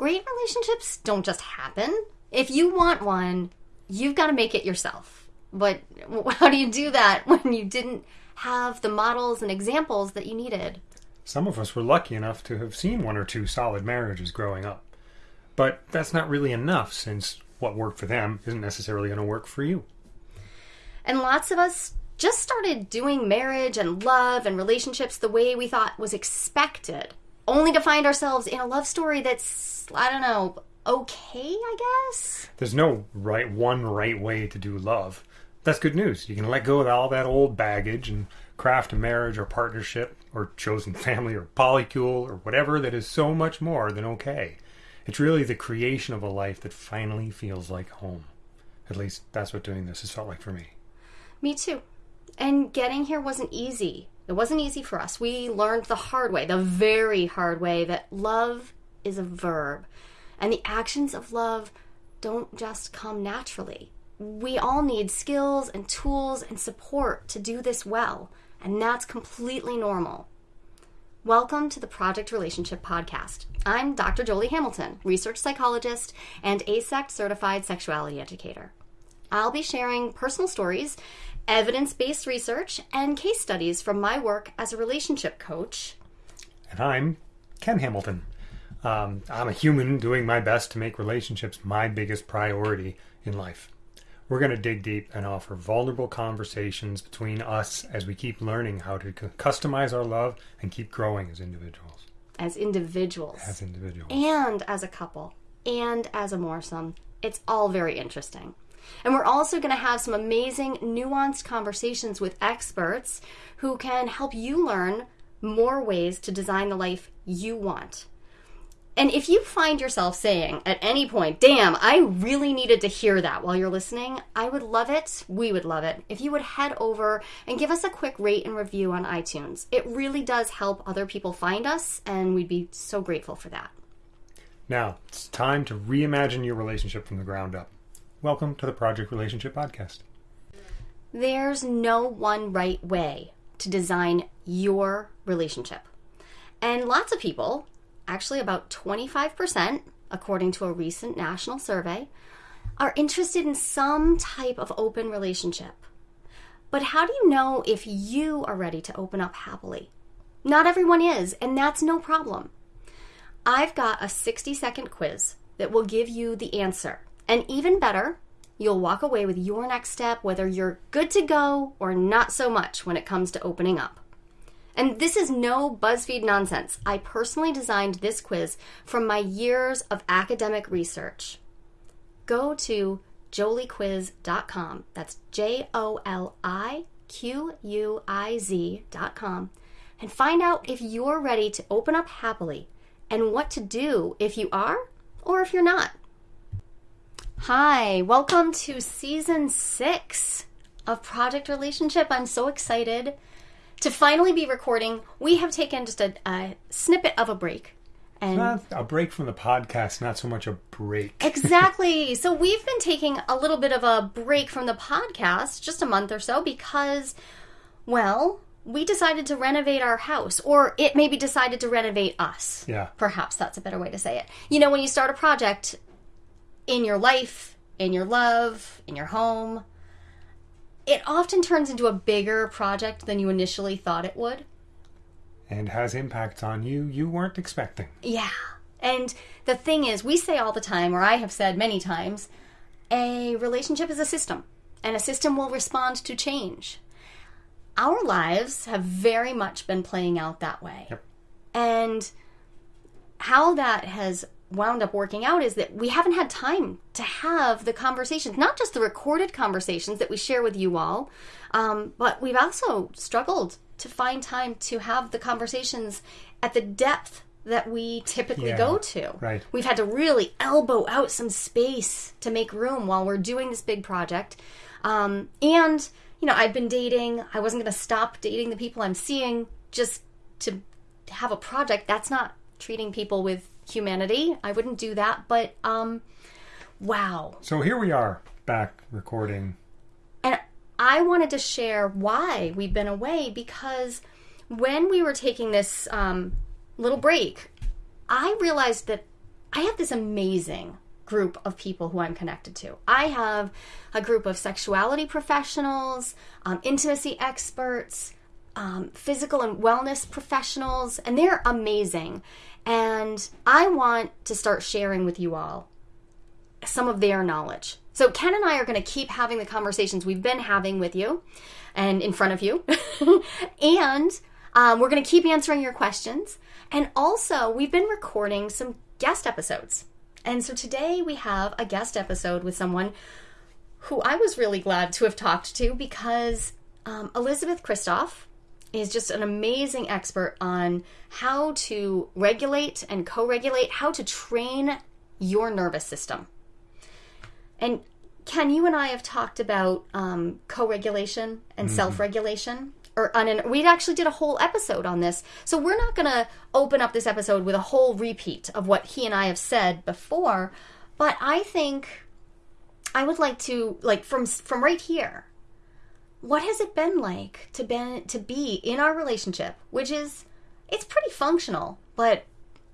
great relationships don't just happen. If you want one, you've got to make it yourself. But how do you do that when you didn't have the models and examples that you needed? Some of us were lucky enough to have seen one or two solid marriages growing up. But that's not really enough since what worked for them isn't necessarily going to work for you. And lots of us just started doing marriage and love and relationships the way we thought was expected, only to find ourselves in a love story that's, I don't know, okay, I guess? There's no right one right way to do love. That's good news. You can let go of all that old baggage and craft a marriage or partnership or chosen family or polycule or whatever that is so much more than okay. It's really the creation of a life that finally feels like home. At least that's what doing this has felt like for me. Me too. And getting here wasn't easy. It wasn't easy for us. We learned the hard way, the very hard way, that love is a verb. And the actions of love don't just come naturally. We all need skills and tools and support to do this well, and that's completely normal. Welcome to the Project Relationship Podcast. I'm Dr. Jolie Hamilton, research psychologist and AASECT certified sexuality educator. I'll be sharing personal stories, evidence based research, and case studies from my work as a relationship coach. And I'm Ken Hamilton. Um, I'm a human doing my best to make relationships my biggest priority in life. We're going to dig deep and offer vulnerable conversations between us as we keep learning how to customize our love and keep growing as individuals. As individuals. As individuals. And as a couple. And as a moresome. It's all very interesting. And we're also going to have some amazing, nuanced conversations with experts who can help you learn more ways to design the life you want. And if you find yourself saying at any point, damn, I really needed to hear that while you're listening, I would love it, we would love it, if you would head over and give us a quick rate and review on iTunes. It really does help other people find us, and we'd be so grateful for that. Now, it's time to reimagine your relationship from the ground up. Welcome to the Project Relationship Podcast. There's no one right way to design your relationship. And lots of people actually about 25%, according to a recent national survey, are interested in some type of open relationship. But how do you know if you are ready to open up happily? Not everyone is, and that's no problem. I've got a 60 second quiz that will give you the answer. And even better, you'll walk away with your next step, whether you're good to go or not so much when it comes to opening up. And this is no BuzzFeed nonsense. I personally designed this quiz from my years of academic research. Go to joliequiz.com. That's J O L I Q U I Z.com and find out if you're ready to open up happily and what to do if you are or if you're not. Hi, welcome to season six of Project Relationship. I'm so excited to finally be recording, we have taken just a, a snippet of a break. And not a break from the podcast, not so much a break. exactly. So we've been taking a little bit of a break from the podcast, just a month or so, because, well, we decided to renovate our house, or it maybe decided to renovate us. Yeah. Perhaps that's a better way to say it. You know, when you start a project in your life, in your love, in your home, it often turns into a bigger project than you initially thought it would. And has impacts on you you weren't expecting. Yeah. And the thing is, we say all the time, or I have said many times, a relationship is a system, and a system will respond to change. Our lives have very much been playing out that way. Yep. And how that has wound up working out is that we haven't had time to have the conversations, not just the recorded conversations that we share with you all, um, but we've also struggled to find time to have the conversations at the depth that we typically yeah, go to. Right. We've had to really elbow out some space to make room while we're doing this big project. Um, and, you know, I've been dating. I wasn't going to stop dating the people I'm seeing just to have a project. That's not treating people with humanity. I wouldn't do that, but um wow. So here we are back recording. And I wanted to share why we've been away because when we were taking this um, little break, I realized that I have this amazing group of people who I'm connected to. I have a group of sexuality professionals, um, intimacy experts, um, physical and wellness professionals, and they're amazing. And I want to start sharing with you all some of their knowledge. So, Ken and I are going to keep having the conversations we've been having with you and in front of you. and um, we're going to keep answering your questions. And also, we've been recording some guest episodes. And so today we have a guest episode with someone who I was really glad to have talked to because um, Elizabeth Kristof is just an amazing expert on how to regulate and co regulate, how to train your nervous system. And Ken, you and I have talked about um, co regulation and mm-hmm. self regulation. Or on an, we actually did a whole episode on this. So we're not going to open up this episode with a whole repeat of what he and I have said before. But I think I would like to, like from from right here, what has it been like to been to be in our relationship, which is it's pretty functional, but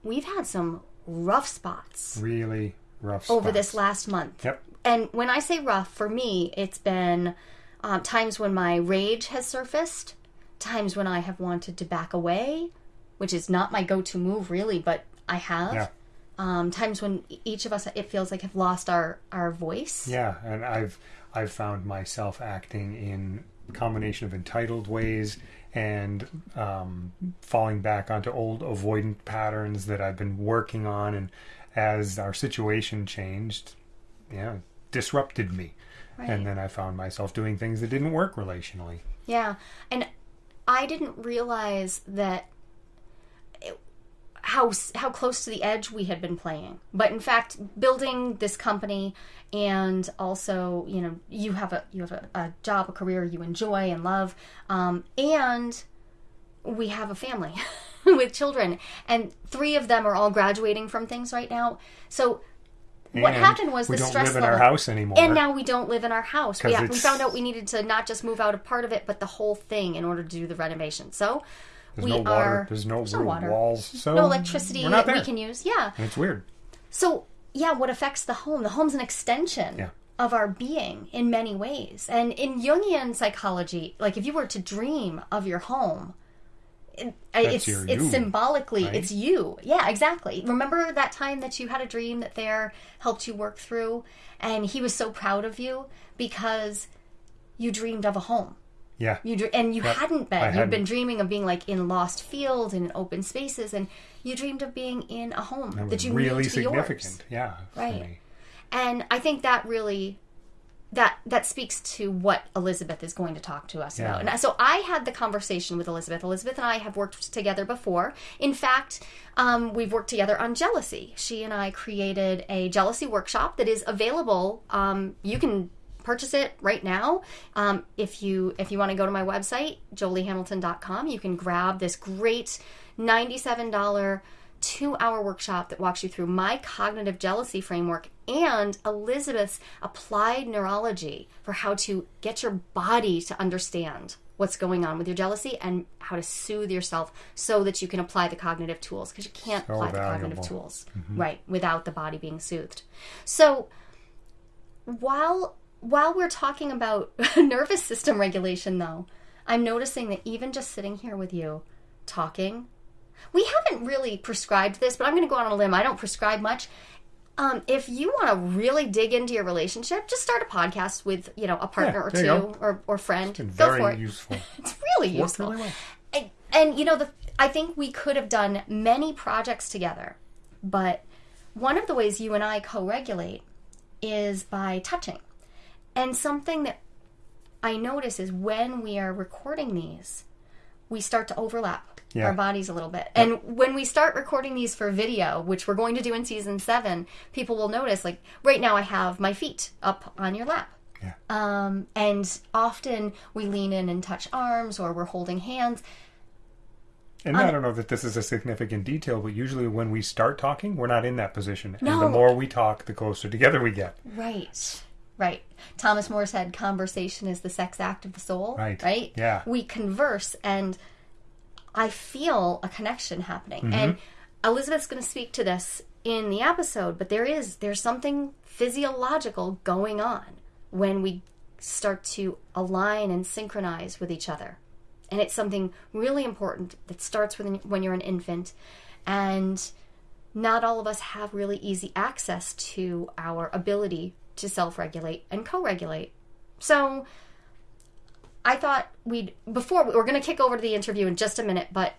we've had some rough spots. Really rough over this last month. Yep. And when I say rough, for me, it's been um, times when my rage has surfaced, times when I have wanted to back away, which is not my go-to move really, but I have. Yeah. Um, times when each of us it feels like have lost our our voice. Yeah, and I've I've found myself acting in combination of entitled ways and um, falling back onto old avoidant patterns that I've been working on, and as our situation changed, yeah, disrupted me. Right. And then I found myself doing things that didn't work relationally. Yeah. And I didn't realize that how how close to the edge we had been playing. But in fact, building this company and also, you know, you have a you have a, a job, a career you enjoy and love, um, and we have a family with children, and three of them are all graduating from things right now. So what happened was we the don't stress live in level, our house anymore. and now we don't live in our house. We, we found out we needed to not just move out a part of it, but the whole thing in order to do the renovation. So There's we no water. are There's no, no water. walls. So no electricity We're not that we can use. Yeah. And it's weird. So yeah, what affects the home? The home's an extension Yeah. of our being in many ways. And in Jungian psychology, like if you were to dream of your home, it, it's it's symbolically right? it's you. Yeah, exactly. Remember that time that you had a dream that there helped you work through, and he was so proud of you because you dreamed of a home. Yeah. You dr- and you Yep. hadn't been. You'd been dreaming of being like in lost fields and in open spaces, and you dreamed of being in a home That that, you really knew to be significant. yours. Yeah. Right. And I think that really that that speaks to what Elizabeth is going to talk to us Yeah. about. And so I had the conversation with Elizabeth. Elizabeth and I have worked together before. In fact, um, we've worked together on jealousy. She and I created a jealousy workshop that is available. Um, you can purchase it right now. Um, if you if you want to go to my website joliehamilton.com you can grab this great $97 two hour workshop that walks you through my cognitive jealousy framework and Elizabeth's applied neurology for how to get your body to understand what's going on with your jealousy and how to soothe yourself so that you can apply the cognitive tools because you can't So apply the cognitive tools right without the body being soothed. So while while we're talking about nervous system regulation though, I'm noticing that even just sitting here with you talking we haven't really prescribed this, but I'm going to go on a limb. I don't prescribe much. Um, if you want to really dig into your relationship, just start a podcast with you know a partner or two or, or friend. Been Go very for it. useful. It's really Worked useful. really well. And, and you know, the I think we could have done many projects together, but one of the ways you and I co-regulate is by touching. And something that I notice is when we are recording these, we start to overlap Yeah. our bodies a little bit. And when we start recording these for video, which we're going to do in season seven, people will notice like right now I have my feet up on your lap. Yeah. Um, and often we lean in and touch arms or we're holding hands. And I don't know that this is a significant detail, but usually when we start talking, we're not in that position. And No. the more we talk, the closer together we get. Right. Right. Thomas More said conversation is the sex act of the soul. Right. Right? Yeah. We converse and I feel a connection happening. Mm-hmm. And Elizabeth's going to speak to this in the episode, but there is there's something physiological going on when we start to align and synchronize with each other. And it's something really important that starts with when you're an infant and not all of us have really easy access to our ability to self-regulate and co-regulate. So I thought we'd before we're going to kick over to the interview in just a minute, but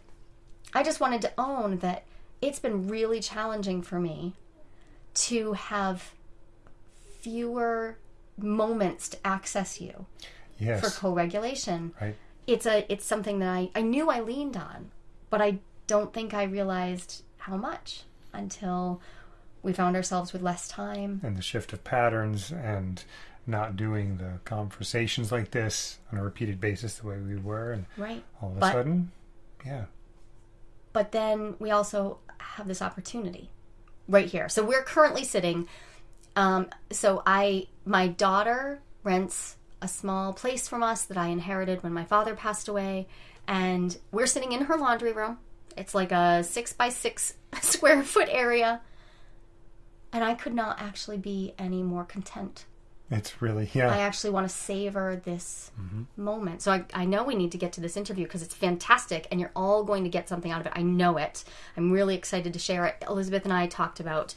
I just wanted to own that it's been really challenging for me to have fewer moments to access you yes. for co-regulation. Right. It's a it's something that I, I knew I leaned on, but I don't think I realized how much until we found ourselves with less time. And the shift of patterns and not doing the conversations like this on a repeated basis the way we were and right. all of a but, sudden yeah but then we also have this opportunity right here so we're currently sitting um, so i my daughter rents a small place from us that i inherited when my father passed away and we're sitting in her laundry room it's like a six by six square foot area and i could not actually be any more content it's really, yeah. I actually want to savor this mm-hmm. moment. So I, I know we need to get to this interview because it's fantastic and you're all going to get something out of it. I know it. I'm really excited to share it. Elizabeth and I talked about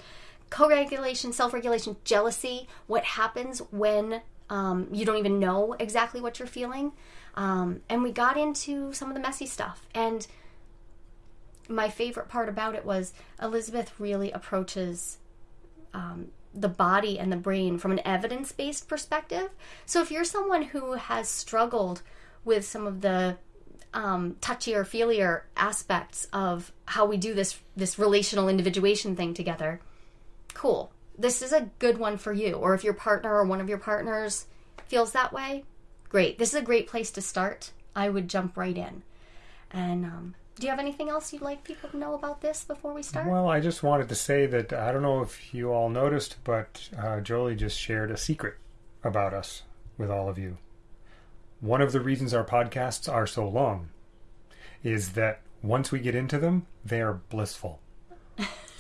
co regulation, self regulation, jealousy, what happens when um, you don't even know exactly what you're feeling. Um, and we got into some of the messy stuff. And my favorite part about it was Elizabeth really approaches um, the body and the brain from an evidence based perspective. So if you're someone who has struggled with some of the um, touchier, feelier aspects of how we do this this relational individuation thing together, cool. This is a good one for you. Or if your partner or one of your partners feels that way, great. This is a great place to start. I would jump right in. And um, do you have anything else you'd like people to know about this before we start? Well, I just wanted to say that I don't know if you all noticed, but uh, Jolie just shared a secret about us with all of you. One of the reasons our podcasts are so long is that once we get into them, they are blissful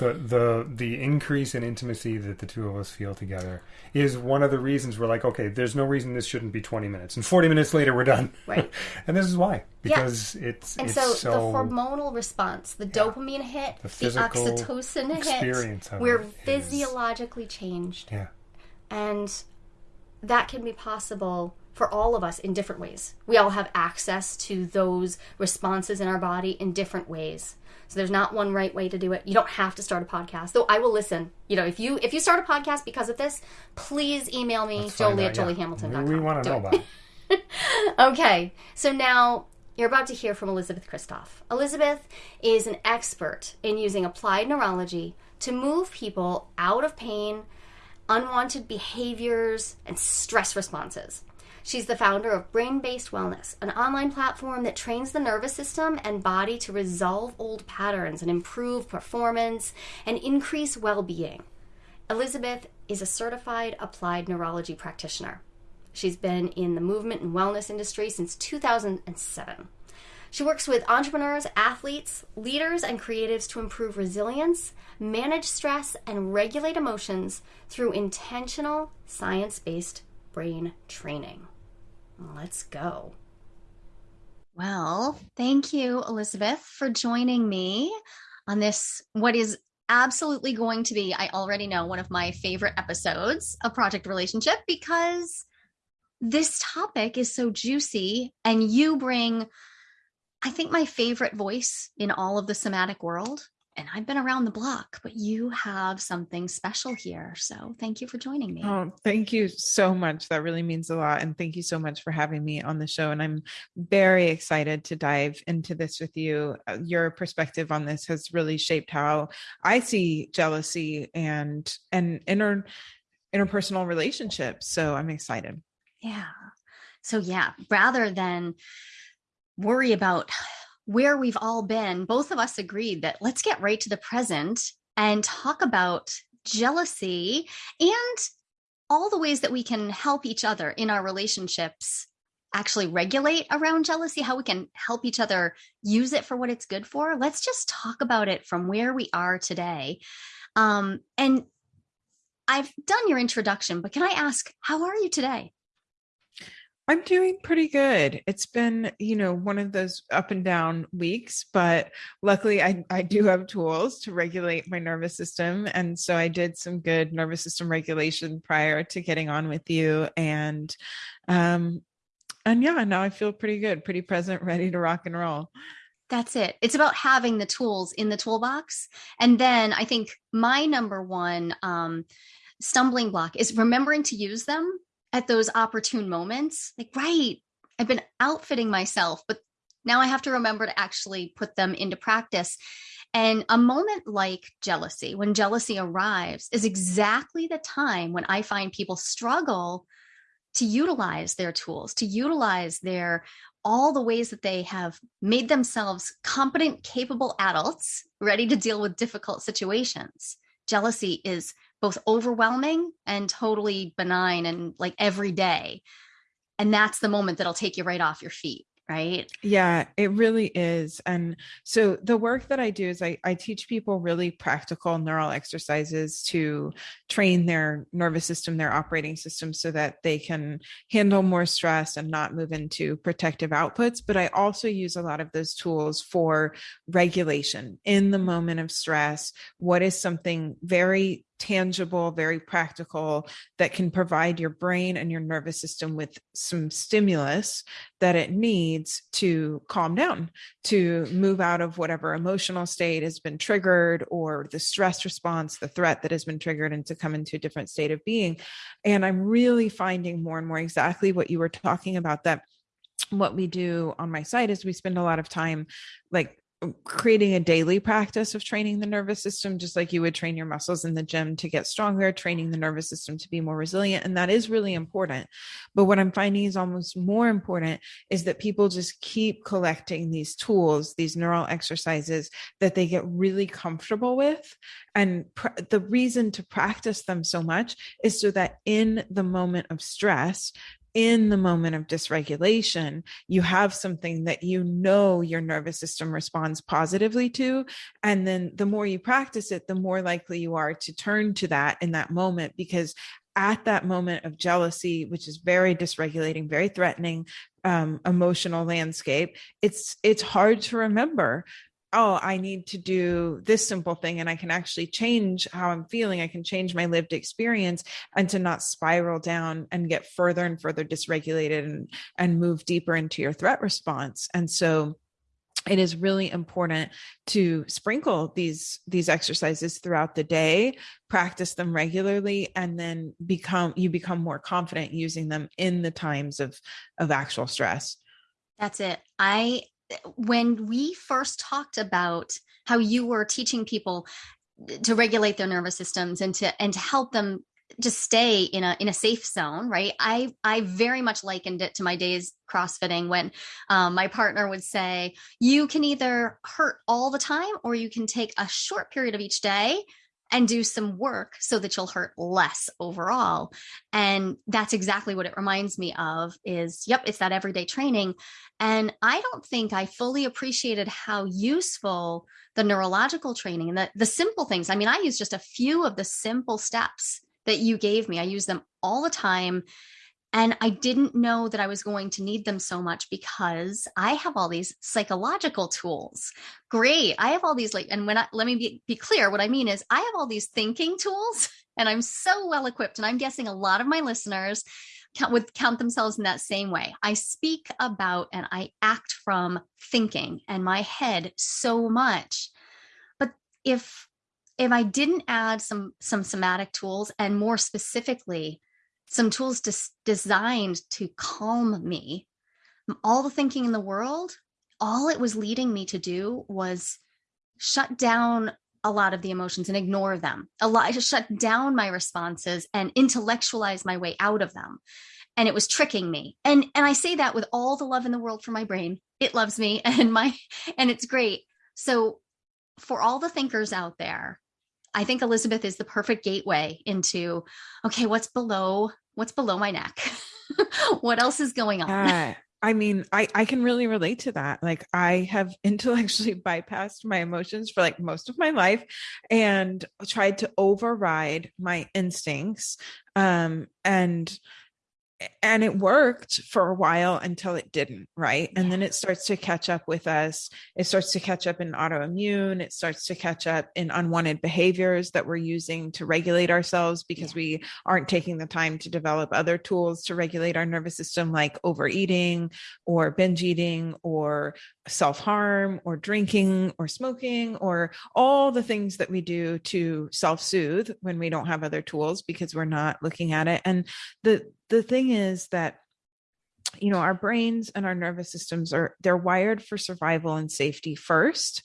the the the increase in intimacy that the two of us feel together is one of the reasons we're like, okay, there's no reason this shouldn't be 20 minutes, and 40 minutes later we're done. Right. and this is why because yeah. it's and it's so, so, the hormonal response, the yeah, dopamine hit, the, the oxytocin hit, we're physiologically is, changed. Yeah, and that can be possible for all of us in different ways. We all have access to those responses in our body in different ways. So there's not one right way to do it. You don't have to start a podcast. Though I will listen. You know, if you if you start a podcast because of this, please email me, Jolie at joliehamilton.com. We, we want to know about it. okay. So now you're about to hear from Elizabeth Kristof. Elizabeth is an expert in using applied neurology to move people out of pain, unwanted behaviors, and stress responses. She's the founder of Brain Based Wellness, an online platform that trains the nervous system and body to resolve old patterns and improve performance and increase well being. Elizabeth is a certified applied neurology practitioner. She's been in the movement and wellness industry since 2007. She works with entrepreneurs, athletes, leaders, and creatives to improve resilience, manage stress, and regulate emotions through intentional, science based brain training. Let's go. Well, thank you, Elizabeth, for joining me on this, what is absolutely going to be, I already know, one of my favorite episodes of Project Relationship because this topic is so juicy and you bring, I think, my favorite voice in all of the somatic world and I've been around the block, but you have something special here. So thank you for joining me. Oh, thank you so much. That really means a lot. And thank you so much for having me on the show. And I'm very excited to dive into this with you. Uh, your perspective on this has really shaped how I see jealousy and and inter interpersonal relationships. So I'm excited. Yeah. So yeah, rather than worry about where we've all been, both of us agreed that let's get right to the present and talk about jealousy and all the ways that we can help each other in our relationships actually regulate around jealousy, how we can help each other use it for what it's good for. Let's just talk about it from where we are today. Um, and I've done your introduction, but can I ask, how are you today? I'm doing pretty good. It's been, you know, one of those up and down weeks, but luckily I, I do have tools to regulate my nervous system. And so I did some good nervous system regulation prior to getting on with you. And um and yeah, now I feel pretty good, pretty present, ready to rock and roll. That's it. It's about having the tools in the toolbox. And then I think my number one um, stumbling block is remembering to use them at those opportune moments. Like, right, I've been outfitting myself, but now I have to remember to actually put them into practice. And a moment like jealousy, when jealousy arrives, is exactly the time when I find people struggle to utilize their tools, to utilize their all the ways that they have made themselves competent, capable adults ready to deal with difficult situations. Jealousy is both overwhelming and totally benign and like every day. And that's the moment that'll take you right off your feet right? Yeah, it really is. And so the work that I do is I, I teach people really practical neural exercises to train their nervous system, their operating system, so that they can handle more stress and not move into protective outputs. But I also use a lot of those tools for regulation in the moment of stress. What is something very tangible, very practical that can provide your brain and your nervous system with some stimulus that it needs to calm down, to move out of whatever emotional state has been triggered or the stress response, the threat that has been triggered, and to come into a different state of being. And I'm really finding more and more exactly what you were talking about that what we do on my site is we spend a lot of time like creating a daily practice of training the nervous system just like you would train your muscles in the gym to get stronger training the nervous system to be more resilient and that is really important. But what i'm finding is almost more important is that people just keep collecting these tools these neural exercises that they get really comfortable with. And pr- the reason to practice them so much is so that in the moment of stress in the moment of dysregulation, you have something that you know your nervous system responds positively to. And then the more you practice it, the more likely you are to turn to that in that moment because at that moment of jealousy, which is very dysregulating, very threatening, um, emotional landscape, it's it's hard to remember oh, I need to do this simple thing and I can actually change how I'm feeling. I can change my lived experience and to not spiral down and get further and further dysregulated and, and move deeper into your threat response. And so it is really important to sprinkle these these exercises throughout the day practice them regularly and then become you become more confident using them in the times of of actual stress that's it i when we first talked about how you were teaching people to regulate their nervous systems and to and to help them just stay in a in a safe zone right? I i very much likened it to my days crossfitting when um, my partner would say you can either hurt all the time or you can take a short period of each day and do some work so that you'll hurt less overall. And that's exactly what it reminds me of is yep it's that everyday training. And i don't think i fully appreciated how useful the neurological training and the, the simple things. I mean i use just a few of the simple steps that you gave me. I use them all the time and I didn't know that I was going to need them so much because I have all these psychological tools. Great. I have all these like, and when I, let me be, be clear, what I mean is I have all these thinking tools and I'm so well equipped. And I'm guessing a lot of my listeners count, would count themselves in that same way. I speak about and I act from thinking and my head so much. But if, if I didn't add some, some somatic tools and more specifically, some tools des- designed to calm me. All the thinking in the world, all it was leading me to do was shut down a lot of the emotions and ignore them. A lot, to shut down my responses and intellectualize my way out of them. And it was tricking me. And and I say that with all the love in the world for my brain. It loves me and my and it's great. So for all the thinkers out there, I think Elizabeth is the perfect gateway into okay, what's below what's below my neck? what else is going on? Uh, I mean, I, I can really relate to that. Like, I have intellectually bypassed my emotions for like most of my life and tried to override my instincts. Um, and and it worked for a while until it didn't right? And then it starts to catch up with us. It starts to catch up in autoimmune. It starts to catch up in unwanted behaviors that we're using to regulate ourselves because yeah. we aren't taking the time to develop other tools to regulate our nervous system like overeating or binge eating or self-harm or drinking or smoking or all the things that we do to self-soothe when we don't have other tools because we're not looking at it. And the the thing is that you know our brains and our nervous systems are they're wired for survival and safety first.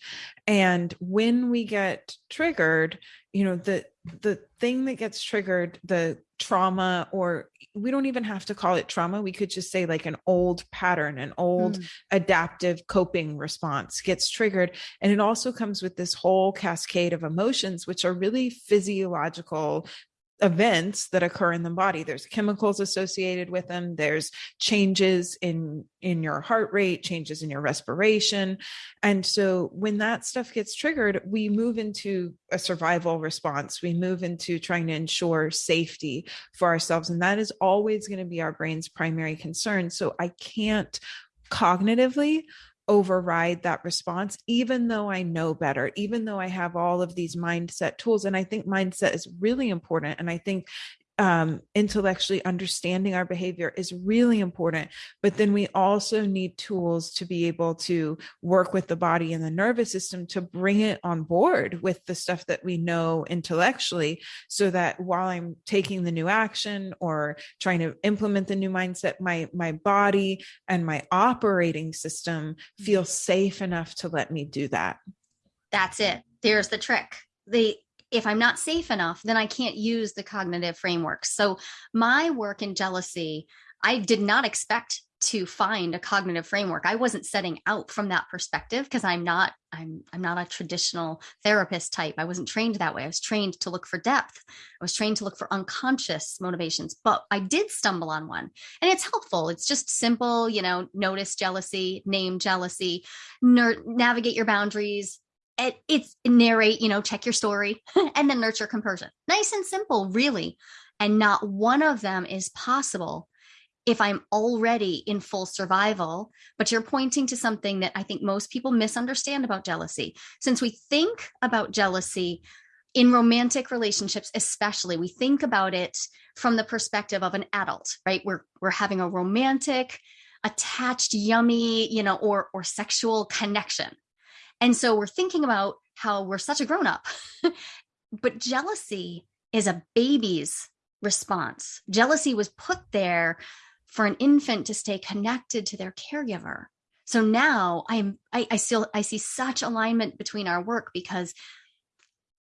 And when we get triggered you know the the thing that gets triggered the trauma or we don't even have to call it trauma. We could just say like an old pattern an old mm. adaptive coping response gets triggered. And it also comes with this whole cascade of emotions which are really physiological events that occur in the body. There's chemicals associated with them there's changes in in your heart rate changes in your respiration. And so when that stuff gets triggered we move into a survival response. We move into trying to ensure safety for ourselves and that is always going to be our brain's primary concern. So i can't cognitively override that response, even though I know better, even though I have all of these mindset tools. And I think mindset is really important. And I think um, intellectually understanding our behavior is really important. But then we also need tools to be able to work with the body and the nervous system to bring it on board with the stuff that we know intellectually, so that while I'm taking the new action or trying to implement the new mindset, my my body and my operating system feel safe enough to let me do that. That's it. There's the trick. The if I'm not safe enough, then I can't use the cognitive framework. So my work in jealousy, I did not expect to find a cognitive framework. I wasn't setting out from that perspective because I'm not I'm I'm not a traditional therapist type. I wasn't trained that way. I was trained to look for depth. I was trained to look for unconscious motivations, but I did stumble on one. And it's helpful. It's just simple, you know, notice jealousy, name jealousy, navigate your boundaries, it, it's narrate, you know, check your story and then nurture compersion. Nice and simple, really. And not one of them is possible if I'm already in full survival. But you're pointing to something that I think most people misunderstand about jealousy. Since we think about jealousy in romantic relationships, especially, we think about it from the perspective of an adult, right? We're we're having a romantic, attached, yummy, you know, or or sexual connection and so we're thinking about how we're such a grown up. but jealousy is a baby's response. Jealousy was put there for an infant to stay connected to their caregiver. So now I'm I, I still I see such alignment between our work because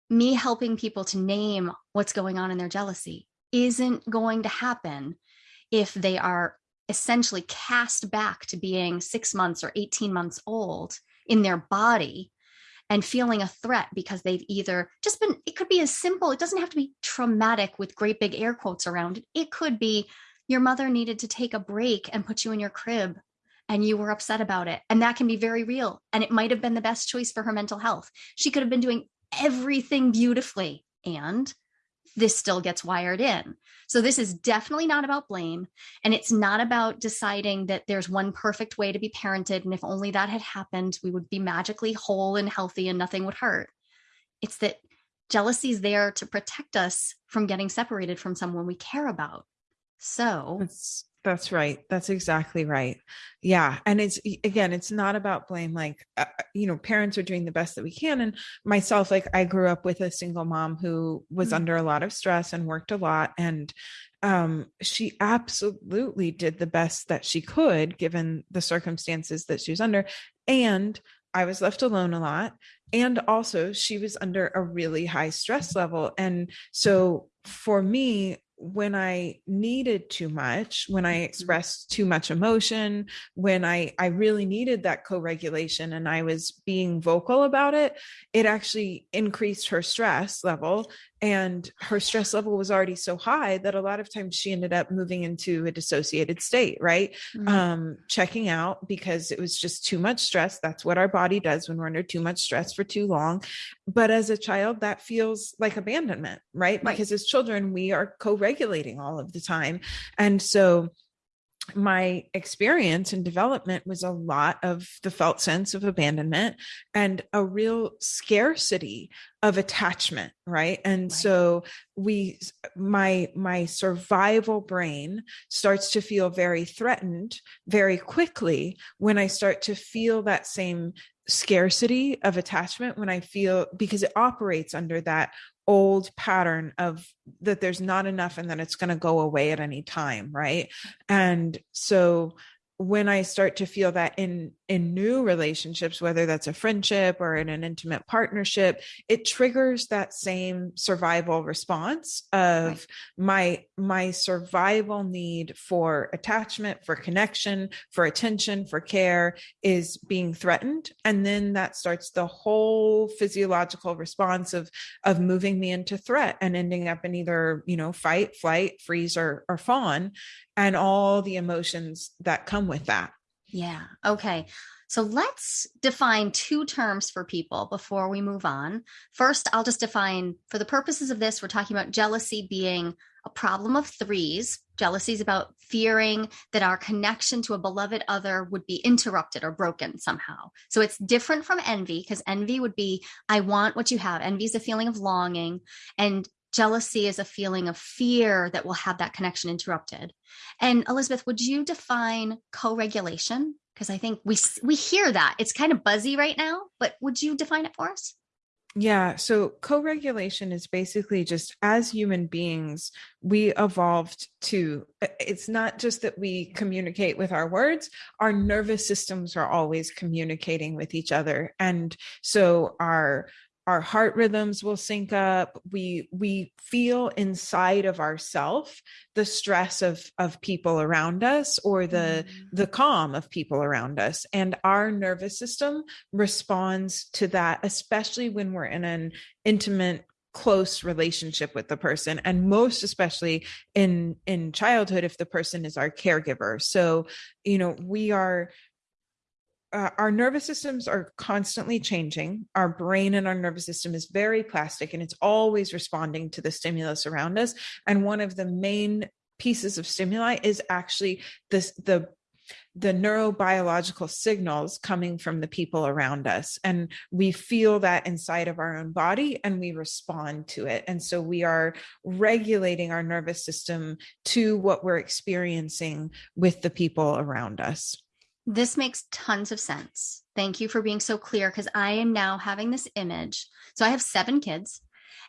me helping people to name what's going on in their jealousy isn't going to happen if they are essentially cast back to being six months or 18 months old in their body and feeling a threat because they've either just been, it could be as simple, it doesn't have to be traumatic with great big air quotes around it. It could be your mother needed to take a break and put you in your crib and you were upset about it. And that can be very real. And it might have been the best choice for her mental health. She could have been doing everything beautifully. And this still gets wired in. So this is definitely not about blame. And it's not about deciding that there's one perfect way to be parented. And if only that had happened, we would be magically whole and healthy and nothing would hurt. It's that jealousy is there to protect us from getting separated from someone we care about. So that's right. That's exactly right. Yeah. And it's, again, it's not about blame. Like, uh, uh, you know, parents are doing the best that we can. And myself, like, I grew up with a single mom who was mm-hmm. under a lot of stress and worked a lot. And um, she absolutely did the best that she could given the circumstances that she was under. And I was left alone a lot. And also, she was under a really high stress level. And so, for me, when I needed too much, when I mm-hmm. expressed too much emotion, when I I really needed that co-regulation and I was being vocal about it, it actually increased her stress level and her stress level was already so high that a lot of times she ended up moving into a dissociated state right? Mm-hmm. um checking out because it was just too much stress. That's what our body does when we're under too much stress for too long. But as a child that feels like abandonment right, right. because as children we are co-regulating all of the time. And so my experience and development was a lot of the felt sense of abandonment and a real scarcity of attachment right and right. so we my my survival brain starts to feel very threatened very quickly when i start to feel that same scarcity of attachment when i feel because it operates under that old pattern of that there's not enough and then it's going to go away at any time right? And so when i start to feel that in in new relationships whether that's a friendship or in an intimate partnership it triggers that same survival response of right. my my survival need for attachment for connection for attention for care is being threatened and then that starts the whole physiological response of of moving me into threat and ending up in either you know fight flight freeze or or fawn and all the emotions that come with that yeah. Okay. So let's define two terms for people before we move on. First, I'll just define for the purposes of this, we're talking about jealousy being a problem of threes. Jealousy is about fearing that our connection to a beloved other would be interrupted or broken somehow. So it's different from envy because envy would be, I want what you have. Envy is a feeling of longing. And jealousy is a feeling of fear that will have that connection interrupted. And Elizabeth, would you define co-regulation? Because I think we we hear that it's kind of buzzy right now, but would you define it for us? Yeah. So co regulation is basically just as human beings, we evolved to, it's not just that we communicate with our words, our nervous systems are always communicating with each other. And so our our heart rhythms will sync up. We we feel inside of ourself the stress of of people around us or the mm. the calm of people around us. And our nervous system responds to that especially when we're in an intimate close relationship with the person and most especially in in childhood if the person is our caregiver. So you know we are uh, our nervous systems are constantly changing. Our brain and our nervous system is very plastic and it's always responding to the stimulus around us. And one of the main pieces of stimuli is actually this the the neurobiological signals coming from the people around us and we feel that inside of our own body and we respond to it and so we are regulating our nervous system to what we're experiencing with the people around us this makes tons of sense. Thank you for being so clear because I am now having this image. So I have seven kids.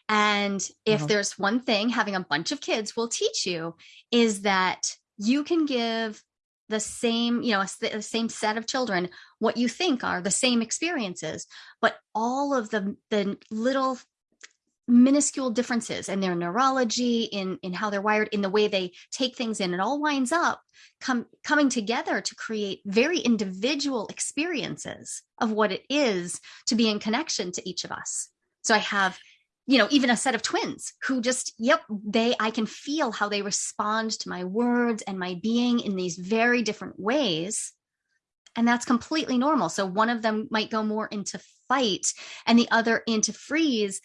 And if uh-huh. there's one thing having a bunch of kids will teach you is that you can give the same, you know, the same set of children what you think are the same experiences, but all of the the little minuscule differences in their neurology in in how they're wired in the way they take things in. It all winds up come coming together to create very individual experiences of what it is to be in connection to each of us. So i have you know even a set of twins who just yep they i can feel how they respond to my words and my being in these very different ways. And that's completely normal. So one of them might go more into fight and the other into freeze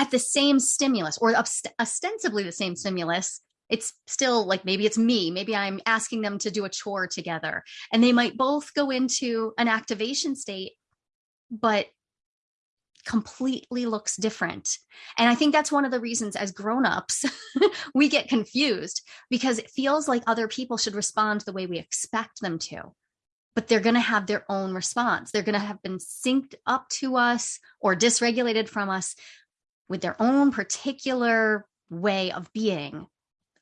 at the same stimulus or ostensibly the same stimulus it's still like maybe it's me maybe i'm asking them to do a chore together. And they might both go into an activation state but completely looks different. And i think that's one of the reasons as grown-ups we get confused because it feels like other people should respond the way we expect them to. But they're going to have their own response. They're going to have been synced up to us or dysregulated from us with their own particular way of being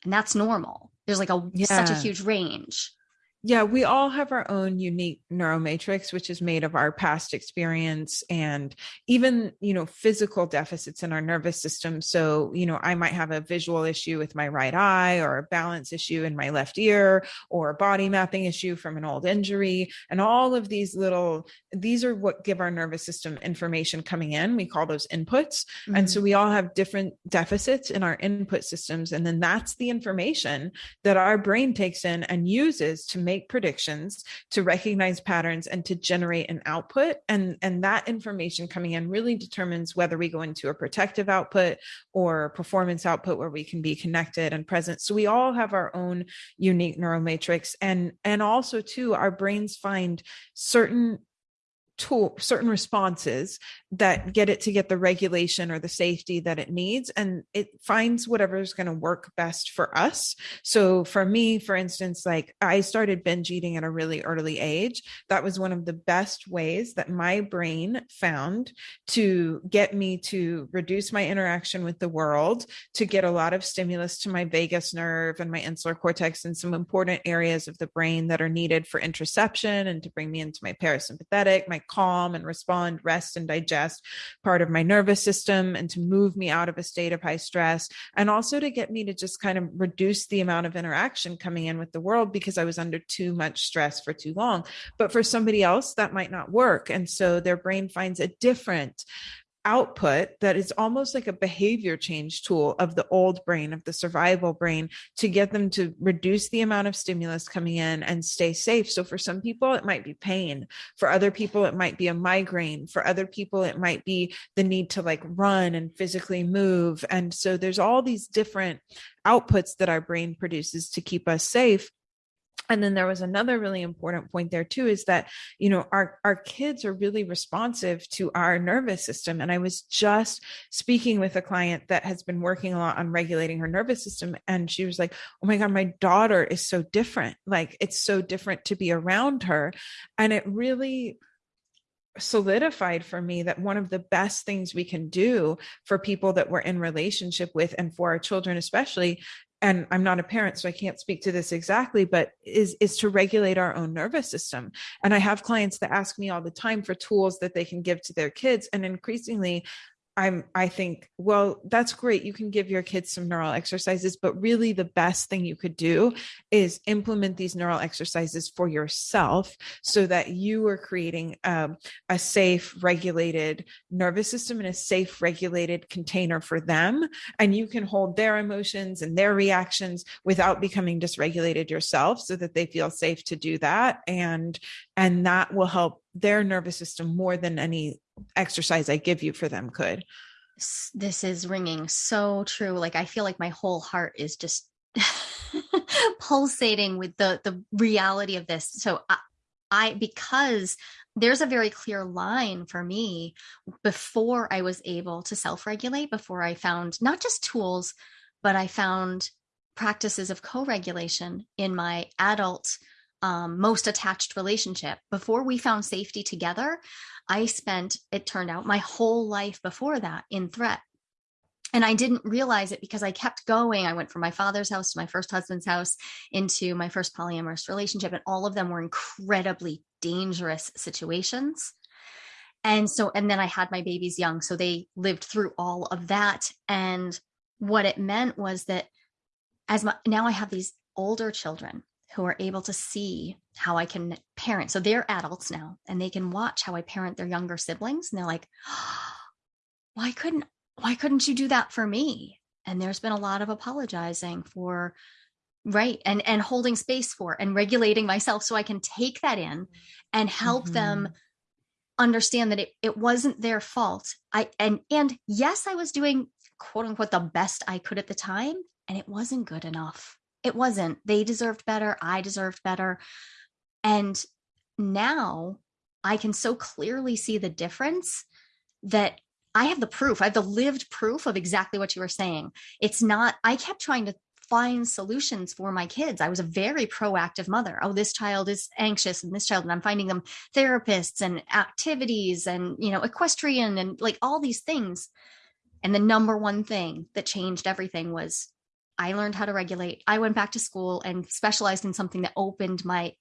and that's normal there's like a yeah. such a huge range Yeah, we all have our own unique neuromatrix, which is made of our past experience and even, you know, physical deficits in our nervous system. So, you know, I might have a visual issue with my right eye or a balance issue in my left ear or a body mapping issue from an old injury. And all of these little, these are what give our nervous system information coming in. We call those inputs. Mm-hmm. And so we all have different deficits in our input systems. And then that's the information that our brain takes in and uses to make predictions, to recognize patterns, and to generate an output. And, and that information coming in really determines whether we go into a protective output or performance output where we can be connected and present. So we all have our own unique neural matrix. And, and also, too, our brains find certain tool certain responses that get it to get the regulation or the safety that it needs and it finds whatever is going to work best for us. So for me for instance like i started binge eating at a really early age. That was one of the best ways that my brain found to get me to reduce my interaction with the world to get a lot of stimulus to my vagus nerve and my insular cortex and some important areas of the brain that are needed for interoception and to bring me into my parasympathetic my calm and respond, rest and digest part of my nervous system and to move me out of a state of high stress. And also to get me to just kind of reduce the amount of interaction coming in with the world because I was under too much stress for too long. But for somebody else, that might not work. And so their brain finds a different output that is almost like a behavior change tool of the old brain, of the survival brain, to get them to reduce the amount of stimulus coming in and stay safe. So for some people, it might be pain. For other people, it might be a migraine. For other people, it might be the need to like run and physically move. And so there's all these different outputs that our brain produces to keep us safe and then there was another really important point there too is that you know our our kids are really responsive to our nervous system. And i was just speaking with a client that has been working a lot on regulating her nervous system. And she was like oh my god my daughter is so different. Like it's so different to be around her. And it really solidified for me that one of the best things we can do for people that we're in relationship with and for our children especially and I'm not a parent, so I can't speak to this exactly, but is is to regulate our own nervous system. And I have clients that ask me all the time for tools that they can give to their kids. And increasingly, I'm I think, well, that's great. You can give your kids some neural exercises, but really the best thing you could do is implement these neural exercises for yourself so that you are creating um, a safe, regulated nervous system and a safe, regulated container for them. And you can hold their emotions and their reactions without becoming dysregulated yourself so that they feel safe to do that. And and that will help their nervous system more than any exercise I give you for them could. This is ringing so true. Like I feel like my whole heart is just pulsating with the the reality of this. So I, I because there's a very clear line for me before I was able to self-regulate, before I found not just tools, but I found practices of co-regulation in my adult um, most attached relationship. Before we found safety together, I spent, it turned out, my whole life before that in threat. And I didn't realize it because I kept going. I went from my father's house to my first husband's house into my first polyamorous relationship, and all of them were incredibly dangerous situations. And so, and then I had my babies young, so they lived through all of that. And what it meant was that as my, now I have these older children who are able to see how I can parent. So they're adults now and they can watch how I parent their younger siblings and they're like, oh, why couldn't why couldn't you do that for me? And there's been a lot of apologizing for right and and holding space for and regulating myself so I can take that in and help mm-hmm. them understand that it, it wasn't their fault. I and and yes, I was doing quote unquote the best I could at the time and it wasn't good enough it wasn't. They deserved better. I deserved better. And now I can so clearly see the difference that I have the proof. I have the lived proof of exactly what you were saying. It's not, I kept trying to find solutions for my kids. I was a very proactive mother. Oh, this child is anxious and this child, and I'm finding them therapists and activities and, you know, equestrian and like all these things. And the number one thing that changed everything was I learned how to regulate. I went back to school and specialized in something that opened my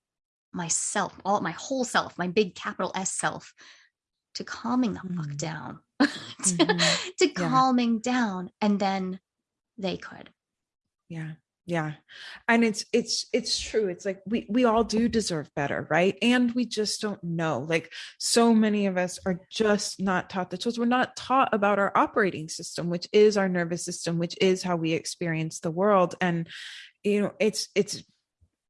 myself, all my whole self, my big capital S self, to calming the mm. fuck down, to, mm-hmm. to calming yeah. down, and then they could. Yeah yeah and it's it's it's true it's like we we all do deserve better right? And we just don't know like so many of us are just not taught the tools we're not taught about our operating system which is our nervous system which is how we experience the world and you know it's it's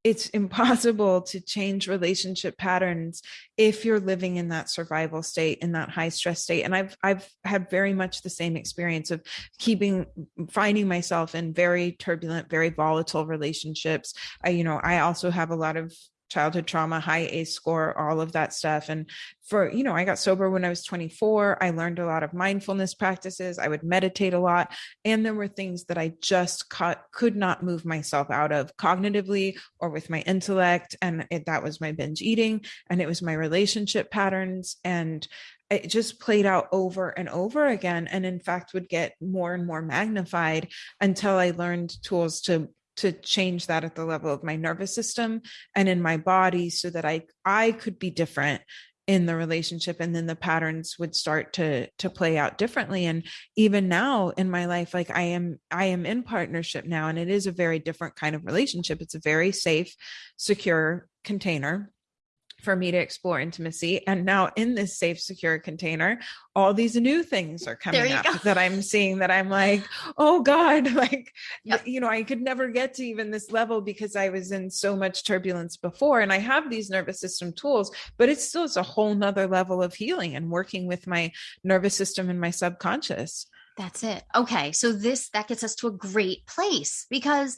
it's impossible to change relationship patterns if you're living in that survival state in that high stress state. And i've i've had very much the same experience of keeping finding myself in very turbulent very volatile relationships. I you know i also have a lot of childhood trauma, high ACE score, all of that stuff. And for, you know, I got sober when I was 24. I learned a lot of mindfulness practices. I would meditate a lot. And there were things that I just could not move myself out of cognitively or with my intellect. And it, that was my binge eating and it was my relationship patterns. And it just played out over and over again and in fact would get more and more magnified until i learned tools to to change that at the level of my nervous system and in my body so that I I could be different in the relationship and then the patterns would start to to play out differently. And even now in my life like i am i am in partnership now and it is a very different kind of relationship. It's a very safe secure container for me to explore intimacy. And now in this safe, secure container, all these new things are coming up go. that I'm seeing that I'm like, oh God, like, yep. you know, I could never get to even this level because I was in so much turbulence before. And I have these nervous system tools, but it's still it's a whole nother level of healing and working with my nervous system and my subconscious. That's it. Okay. So this that gets us to a great place because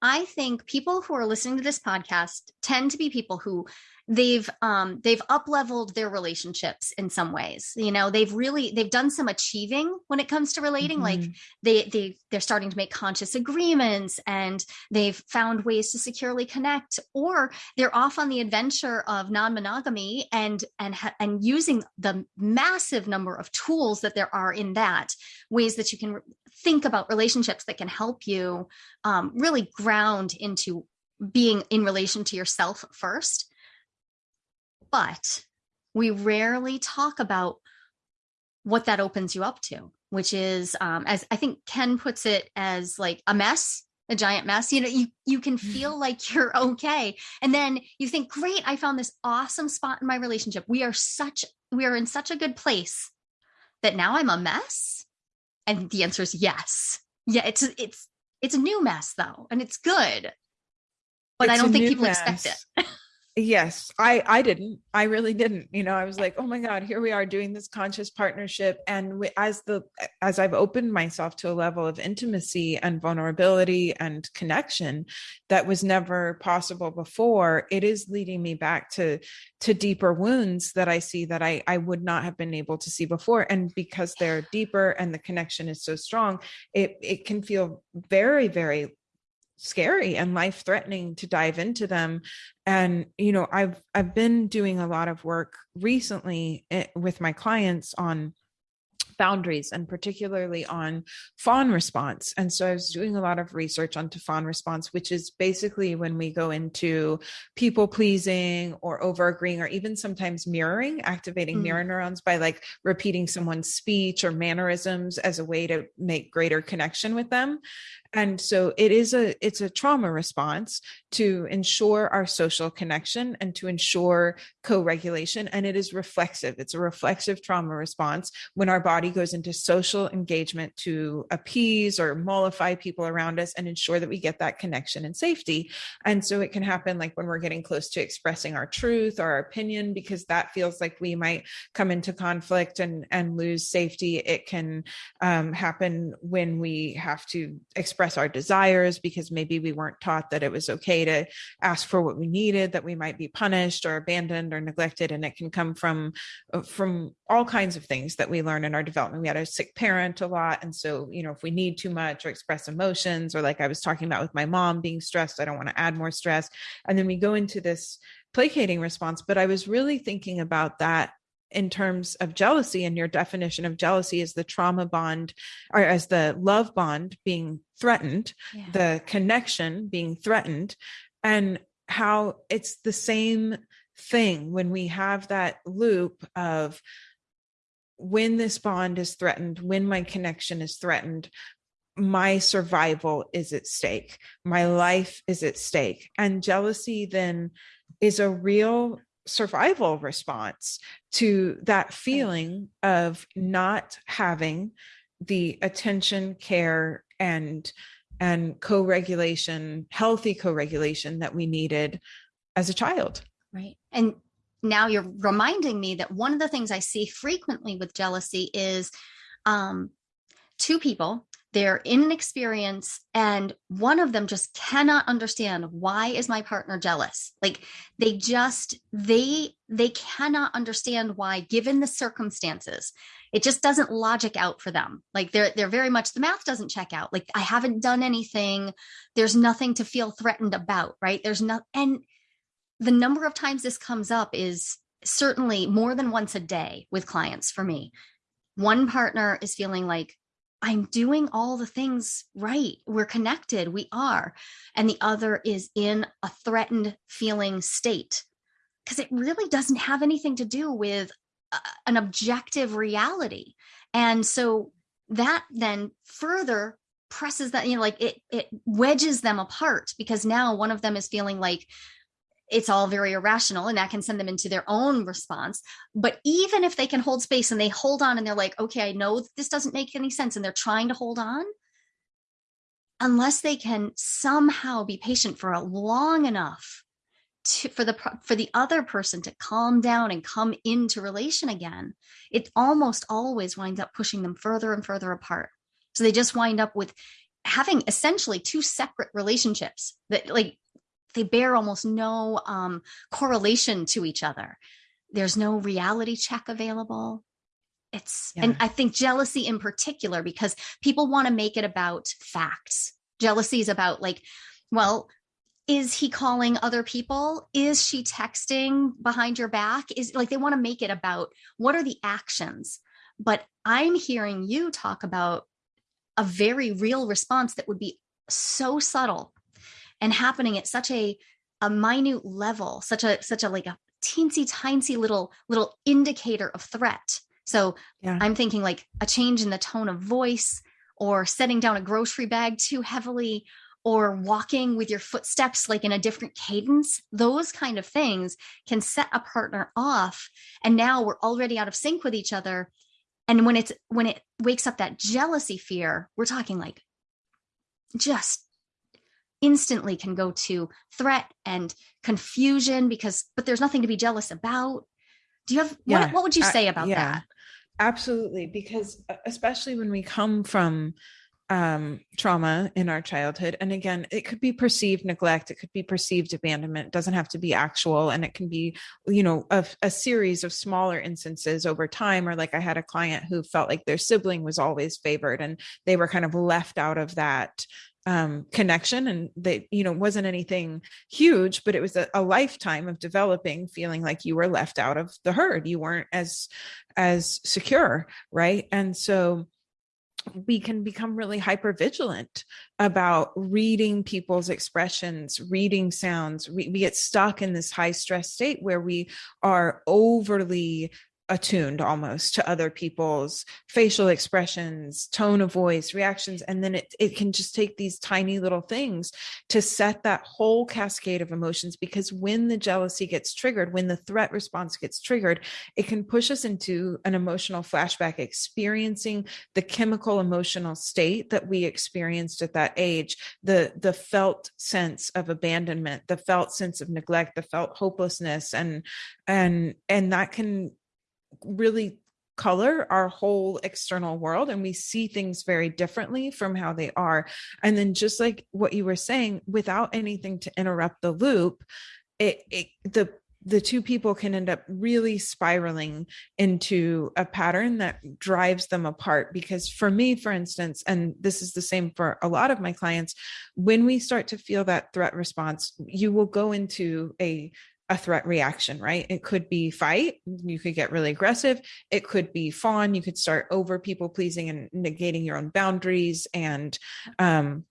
I think people who are listening to this podcast tend to be people who they've um they've up leveled their relationships in some ways you know they've really they've done some achieving when it comes to relating mm-hmm. like they they they're starting to make conscious agreements and they've found ways to securely connect or they're off on the adventure of non-monogamy and and and using the massive number of tools that there are in that ways that you can think about relationships that can help you um, really ground into being in relation to yourself first but we rarely talk about what that opens you up to, which is, um, as I think Ken puts it, as like a mess, a giant mess. You know, you you can mm-hmm. feel like you're okay, and then you think, "Great, I found this awesome spot in my relationship. We are such we are in such a good place that now I'm a mess." And the answer is yes. Yeah, it's it's it's a new mess though, and it's good. But it's I don't think people mess. expect it. yes i i didn't i really didn't you know i was like oh my god here we are doing this conscious partnership and we, as the as i've opened myself to a level of intimacy and vulnerability and connection that was never possible before it is leading me back to to deeper wounds that i see that i i would not have been able to see before and because they're deeper and the connection is so strong it it can feel very very scary and life threatening to dive into them and you know i've i've been doing a lot of work recently eh, with my clients on boundaries and particularly on fawn response. And so I was doing a lot of research onto fawn response, which is basically when we go into people pleasing or over agreeing or even sometimes mirroring, activating mm. mirror neurons by like repeating someone's speech or mannerisms as a way to make greater connection with them and so it is a it's a trauma response to ensure our social connection and to ensure co-regulation and it is reflexive. It's a reflexive trauma response when our body goes into social engagement to appease or mollify people around us and ensure that we get that connection and safety. And so it can happen like when we're getting close to expressing our truth or our opinion because that feels like we might come into conflict and and lose safety. It can um, happen when we have to express our desires because maybe we weren't taught that it was okay to ask for what we needed that we might be punished or abandoned or or neglected. And it can come from uh, from all kinds of things that we learn in our development. We had a sick parent a lot. And so you know if we need too much or express emotions or like i was talking about with my mom being stressed i don't want to add more stress. And then we go into this placating response. But i was really thinking about that in terms of jealousy and your definition of jealousy is the trauma bond or as the love bond being threatened yeah. the connection being threatened and how it's the same thing when we have that loop of when this bond is threatened, when my connection is threatened, my survival is at stake, my life is at stake. And jealousy then is a real survival response to that feeling of not having the attention, care, and and co-regulation, healthy co-regulation that we needed as a child. Right. And now you're reminding me that one of the things I see frequently with jealousy is um, two people they're in an experience and one of them just cannot understand why is my partner jealous? Like they just they they cannot understand why given the circumstances it just doesn't logic out for them. Like they're they're very much the math doesn't check out. Like i haven't done anything. There's nothing to feel threatened about right? There's not and the number of times this comes up is certainly more than once a day with clients for me. One partner is feeling like I'm doing all the things right. We're connected. We are. And the other is in a threatened feeling state because it really doesn't have anything to do with uh, an objective reality. And so that then further presses that, you know, like it, it wedges them apart because now one of them is feeling like it's all very irrational and that can send them into their own response. But even if they can hold space and they hold on and they're like okay i know this doesn't make any sense and they're trying to hold on unless they can somehow be patient for a long enough to, for the for the other person to calm down and come into relation again it almost always winds up pushing them further and further apart. So they just wind up with having essentially two separate relationships that like they bear almost no um, correlation to each other. There's no reality check available. It's, yeah. and I think jealousy in particular, because people want to make it about facts. Jealousy is about like, well, is he calling other people? Is she texting behind your back? Is like they want to make it about what are the actions? But I'm hearing you talk about a very real response that would be so subtle and happening at such a a minute level such a such a like a teensy tiny little little indicator of threat. So yeah. i'm thinking like a change in the tone of voice or setting down a grocery bag too heavily or walking with your footsteps like in a different cadence. Those kind of things can set a partner off and now we're already out of sync with each other. And when it's when it wakes up that jealousy fear we're talking like just instantly can go to threat and confusion because but there's nothing to be jealous about do you have yeah. what, what would you say about yeah, that absolutely because uh, especially when we come from um, trauma in our childhood. And again, it could be perceived neglect, it could be perceived abandonment, it doesn't have to be actual. And it can be, you know, a, a, series of smaller instances over time. Or like I had a client who felt like their sibling was always favored and they were kind of left out of that um, connection and that you know wasn't anything huge but it was a, a, lifetime of developing feeling like you were left out of the herd. You weren't as as secure right? And so we can become really hyper vigilant about reading people's expressions reading sounds. We, we get stuck in this high stress state where we are overly attuned almost to other people's facial expressions tone of voice reactions and then it, it can just take these tiny little things to set that whole cascade of emotions because when the jealousy gets triggered when the threat response gets triggered it can push us into an emotional flashback experiencing the chemical emotional state that we experienced at that age the the felt sense of abandonment the felt sense of neglect the felt hopelessness and and and that can really color our whole external world and we see things very differently from how they are. And then just like what you were saying without anything to interrupt the loop it, it the the two people can end up really spiraling into a pattern that drives them apart. Because for me for instance and this is the same for a lot of my clients when we start to feel that threat response you will go into a a threat reaction, right? It could be fight, you could get really aggressive. It could be fawn, you could start over people pleasing and negating your own boundaries and um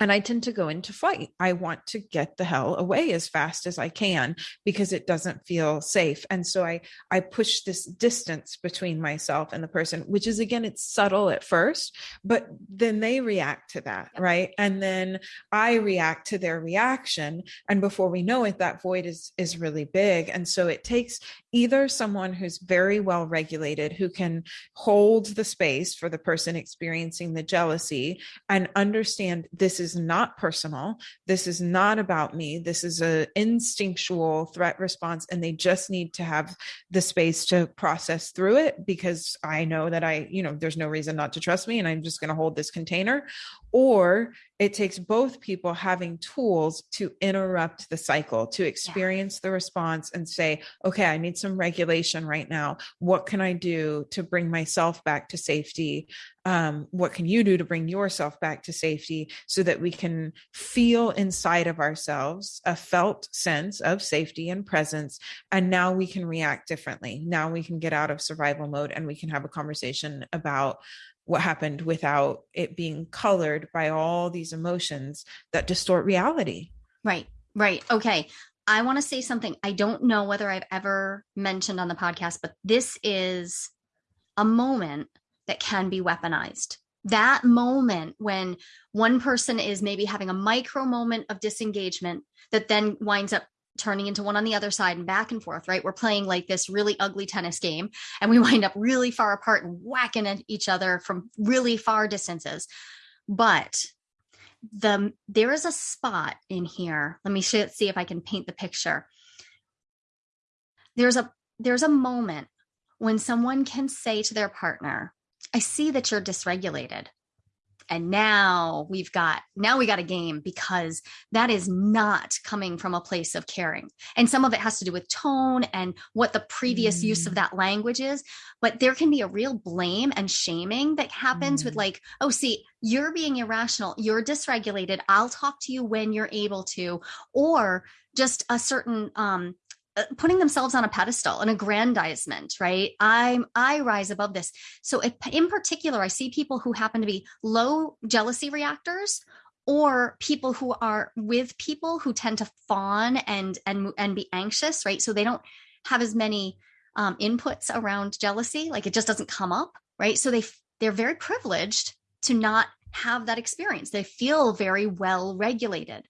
and I tend to go into flight. I want to get the hell away as fast as I can because it doesn't feel safe. And so I I push this distance between myself and the person, which is again it's subtle at first, but then they react to that, right? And then I react to their reaction and before we know it that void is is really big. And so it takes either someone who's very well regulated who can hold the space for the person experiencing the jealousy and understand this is not personal. This is not about me. This is a instinctual threat response and they just need to have the space to process through it because i know that i you know there's no reason not to trust me and i'm just going to hold this container. Or it takes both people having tools to interrupt the cycle to experience yeah. the response and say okay i need some regulation right now. What can i do to bring myself back to safety? Um, what can you do to bring yourself back to safety so that we can feel inside of ourselves a felt sense of safety and presence and now we can react differently. Now we can get out of survival mode and we can have a conversation about what happened without it being colored by all these emotions that distort reality. Right, right. Okay. I want to say something. I don't know whether I've ever mentioned on the podcast, but this is a moment that can be weaponized. That moment when one person is maybe having a micro moment of disengagement that then winds up turning into one on the other side and back and forth, right? We're playing like this really ugly tennis game and we wind up really far apart and whacking at each other from really far distances. But the there is a spot in here. Let me see if I can paint the picture. There's a there's a moment when someone can say to their partner, I see that you're dysregulated and now we've got now we got a game because that is not coming from a place of caring and some of it has to do with tone and what the previous mm. use of mm. that language is but there can be a real blame and shaming that happens mm. with like oh see you're being irrational you're dysregulated i'll talk to you when you're able to or just a certain um putting themselves on a pedestal an aggrandizement right? I'm i rise above this. So in particular i see people who happen to be low jealousy reactors or people who are with people who tend to fawn and and and be anxious right? So they don't have as many um, inputs around jealousy like it just doesn't come up right? So they they're very privileged to not have that experience. They feel very well regulated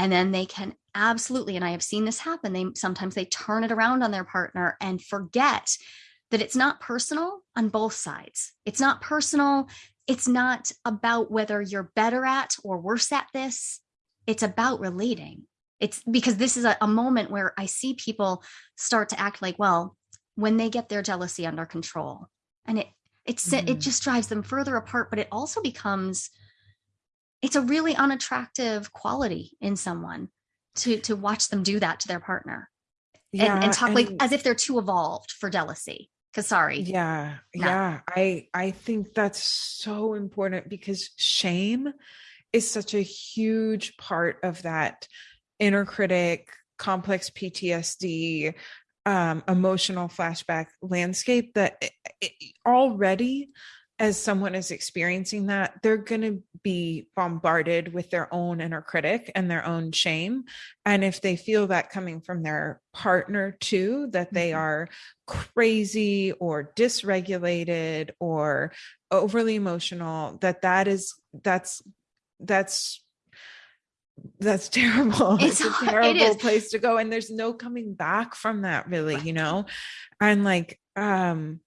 and then they can absolutely and i have seen this happen they sometimes they turn it around on their partner and forget that it's not personal on both sides. It's not personal. It's not about whether you're better at or worse at this. It's about relating. It's because this is a, a moment where i see people start to act like well when they get their jealousy under control and it it's mm. it just drives them further apart but it also becomes it's a really unattractive quality in someone to to watch them do that to their partner yeah, and, and talk and, like as if they're too evolved for jealousy because sorry yeah no. yeah i i think that's so important because shame is such a huge part of that inner critic complex ptsd um, emotional flashback landscape that it, it, already as someone is experiencing that, they're going to be bombarded with their own inner critic and their own shame. And if they feel that coming from their partner too, that they mm-hmm. are crazy or dysregulated or overly emotional, that that is, that's, that's that's terrible. It's, it's a terrible it place to go. And there's no coming back from that really, you know? And like, um,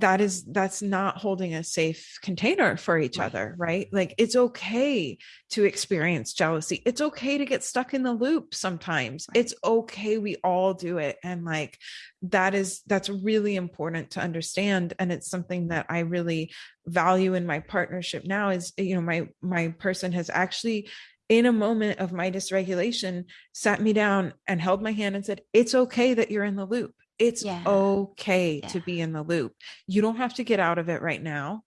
that is that's not holding a safe container for each other right? Like it's okay to experience jealousy. It's okay to get stuck in the loop sometimes. Right. it's okay we all do it. And like that is that's really important to understand. And it's something that i really value in my partnership now is you know my my person has actually in a moment of my dysregulation sat me down and held my hand and said it's okay that you're in the loop it's yeah. okay yeah. to be in the loop. You don't have to get out of it right now.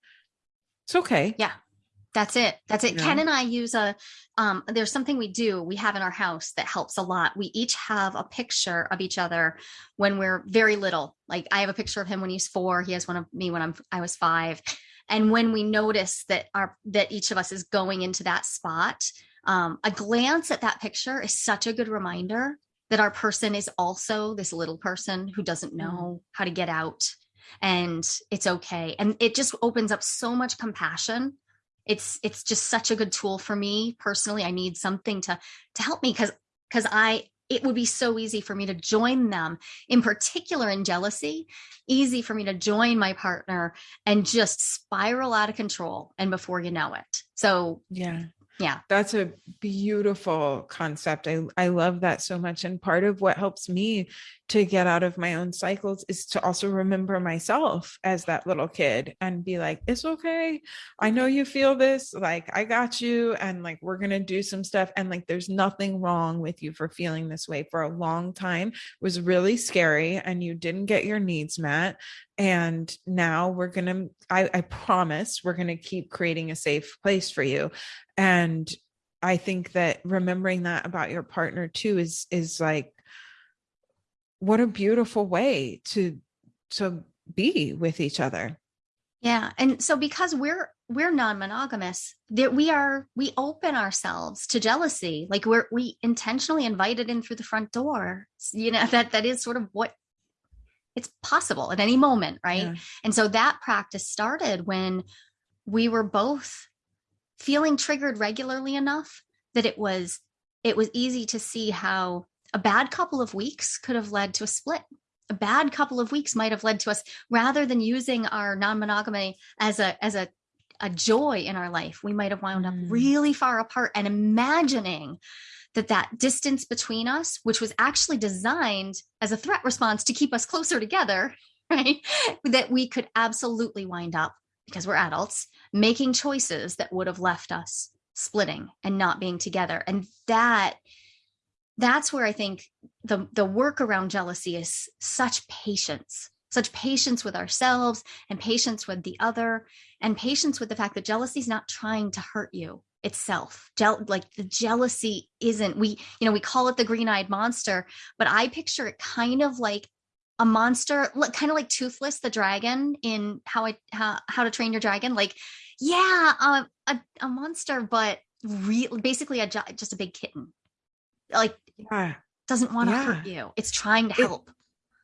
It's okay. Yeah. That's it. That's it. Yeah. Ken and I use a um there's something we do we have in our house that helps a lot. We each have a picture of each other when we're very little. Like I have a picture of him when he's 4, he has one of me when I'm I was 5 and when we notice that our that each of us is going into that spot um, a glance at that picture is such a good reminder that our person is also this little person who doesn't Mm-hmm. know how to get out and it's okay and it just opens up so much compassion it's it's just such a good tool for me personally i need something to to help me because because i it would be so easy for me to join them in particular in jealousy easy for me to join my partner and just spiral out of control and before you know it so Yeah. Yeah. That's a beautiful concept. I, I love that so much. And part of what helps me to get out of my own cycles is to also remember myself as that little kid and be like, it's okay. I know you feel this. Like, I got you. And like, we're going to do some stuff. And like, there's nothing wrong with you for feeling this way for a long time. It was really scary and you didn't get your needs met and now we're gonna I, I promise we're gonna keep creating a safe place for you and i think that remembering that about your partner too is is like what a beautiful way to to be with each other Yeah. And so because we're we're non-monogamous, that we are we open ourselves to jealousy. Like we're we intentionally invited in through the front door. You know, that that is sort of what it's possible at any moment, right? Yeah. And so that practice started when we were both feeling triggered regularly enough that it was it was easy to see how a bad couple of weeks could have led to a split. A bad couple of weeks might have led to us rather than using our non-monogamy as a as a a joy in our life, we might have wound up Mm. really far apart and imagining that that distance between us, which was actually designed as a threat response to keep us closer together, right? That we could absolutely wind up because we're adults making choices that would have left us splitting and not being together. And that that's where I think the the work around jealousy is such patience, such patience with ourselves and patience with the other and patience with the fact that jealousy is not trying to hurt you itself. Like the jealousy isn't we you know we call it the green-eyed monster, but I picture it kind of like a monster li- kind of like toothless the dragon in how I how, how to train your dragon like yeah uh, a a monster but real basically a just a big kitten like yeah doesn't want to Yeah. hurt you. It's trying to It- help.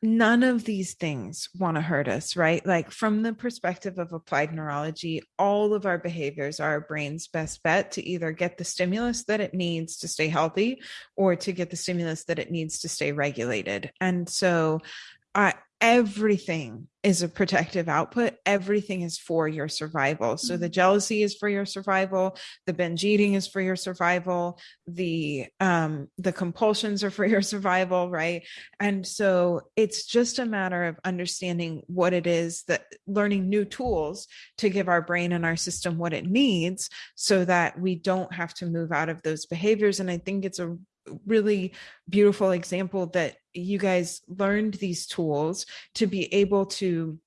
None of these things want to hurt us, right? Like from the perspective of applied neurology, all of our behaviors are our brain's best bet to either get the stimulus that it needs to stay healthy or to get the stimulus that it needs to stay regulated. And so uh, everything is a protective output. Everything is for your survival. So the Mhm. jealousy is for your survival. The binge eating is for your survival. The um, the compulsions are for your survival, right? And so it's just a matter of understanding what it is that learning new tools to give our brain and our system what it needs so that we don't have to move out of those behaviors. And I think it's a really beautiful example that you guys learned these tools to be able to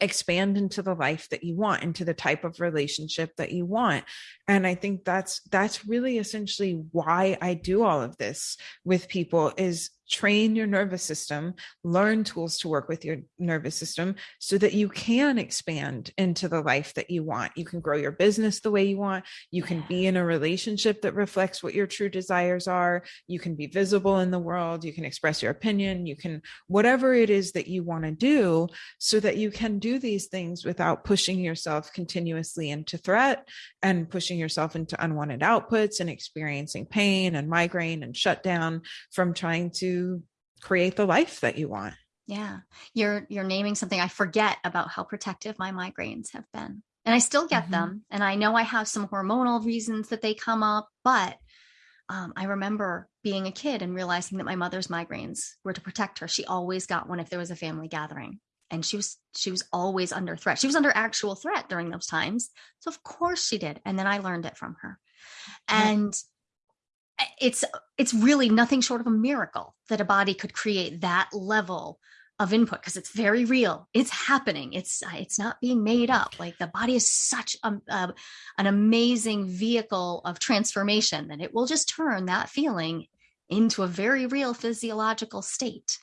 expand into the life that you want into the type of relationship that you want. And i think that's that's really essentially why i do all of this with people is train your nervous system learn tools to work with your nervous system so that you can expand into the life that you want. You can grow your business the way you want. You can be in a relationship that reflects what your true desires are. You can be visible in the world. You can express your opinion. You can whatever it is that you want to do so that you can do these things without pushing yourself continuously into threat and pushing yourself into unwanted outputs and experiencing pain and migraine and shutdown from trying to create the life that you want. Yeah. You're you're naming something I forget about how protective my migraines have been. And I still get Mhm. them. And I know I have some hormonal reasons that they come up, but um, I remember being a kid and realizing that my mother's migraines were to protect her. She always got one if there was a family gathering. And she was she was always under threat. She was under actual threat during those times. So of course she did. And then I learned it from her. And it's it's really nothing short of a miracle that a body could create that level of input because it's very real. It's happening. It's it's not being made up. Like the body is such a, a, an amazing vehicle of transformation that it will just turn that feeling into a very real physiological state.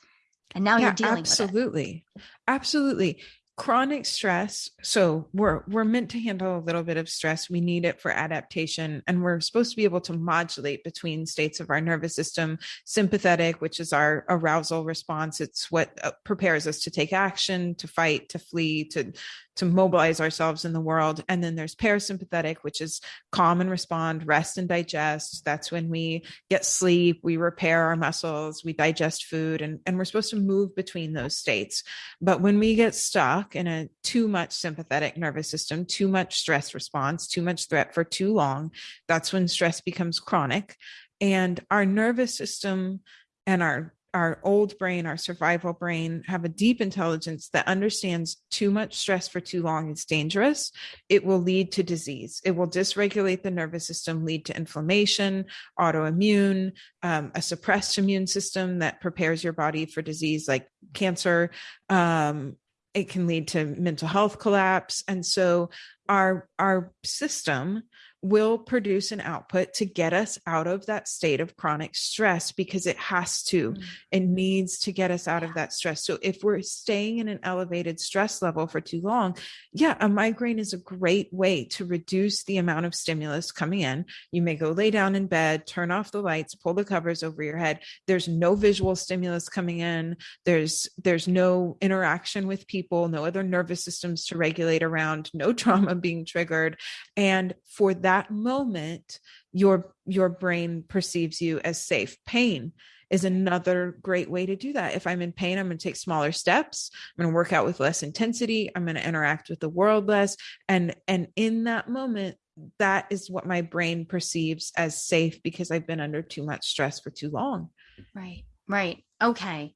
And now you're dealing with it. absolutely. Absolutely. Chronic stress so we're we're meant to handle a little bit of stress. We need it for adaptation and we're supposed to be able to modulate between states of our nervous system. Sympathetic which is our arousal response it's what uh, prepares us to take action to fight to flee to to mobilize ourselves in the world. And then there's parasympathetic, which is calm and respond, rest and digest. That's when we get sleep, we repair our muscles, we digest food, and, and we're supposed to move between those states. But when we get stuck in a too much sympathetic nervous system, too much stress response, too much threat for too long, that's when stress becomes chronic. And our nervous system and our our old brain, our survival brain, have a deep intelligence that understands too much stress for too long is dangerous. It will lead to disease. It will dysregulate the nervous system, lead to inflammation, autoimmune, um, a suppressed immune system that prepares your body for disease like cancer. Um, it can lead to mental health collapse. And so our our system will produce an output to get us out of that state of chronic stress because it has to mm-hmm. it needs to get us out of that stress. So if we're staying in an elevated stress level for too long yeah a migraine is a great way to reduce the amount of stimulus coming in. You may go lay down in bed turn off the lights pull the covers over your head. There's no visual stimulus coming in. There's there's no interaction with people no other nervous systems to regulate around no trauma being triggered. And for that that moment your your brain perceives you as safe. Pain is another great way to do that. If i'm in pain i'm going to take smaller steps. I'm going to work out with less intensity. I'm going to interact with the world less. And and in that moment that is what my brain perceives as safe because i've been under too much stress for too long. Right right. Okay.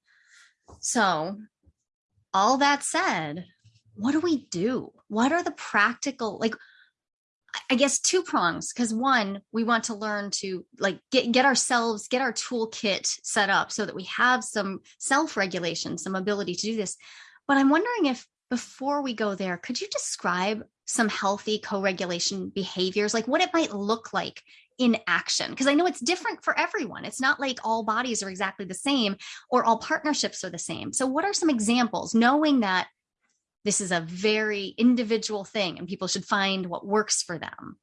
So all that said what do we do? What are the practical like I guess two prongs because one, we want to learn to like get get ourselves get our toolkit set up so that we have some self-regulation, some ability to do this. But I'm wondering if before we go there, could you describe some healthy co-regulation behaviors, like what it might look like in action? Because I know it's different for everyone. It's not like all bodies are exactly the same or all partnerships are the same. So what are some examples, knowing that this is a very individual thing and people should find what works for them.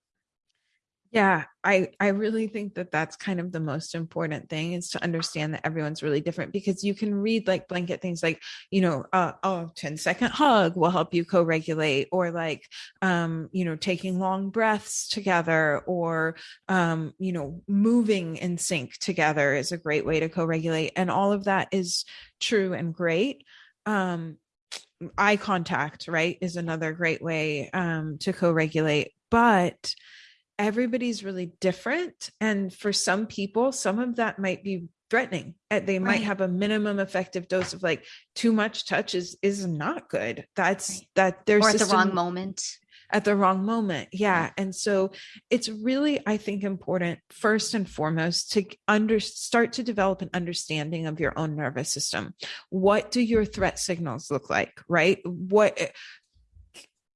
Yeah i i really think that that's kind of the most important thing is to understand that everyone's really different because you can read like blanket things like you know uh, oh 10 second hug will help you co-regulate or like um you know taking long breaths together or um you know moving in sync together is a great way to co-regulate and all of that is true and great. Um eye contact, right, is another great way um, to co regulate. But everybody's really different. And for some people, some of that might be threatening they might right. have a minimum effective dose of like too much touch is is not good that's right. that there's or at the wrong moment at the wrong moment. Yeah. And so it's really, I think, important first and foremost to under start to develop an understanding of your own nervous system. What do your threat signals look like? Right? What eh,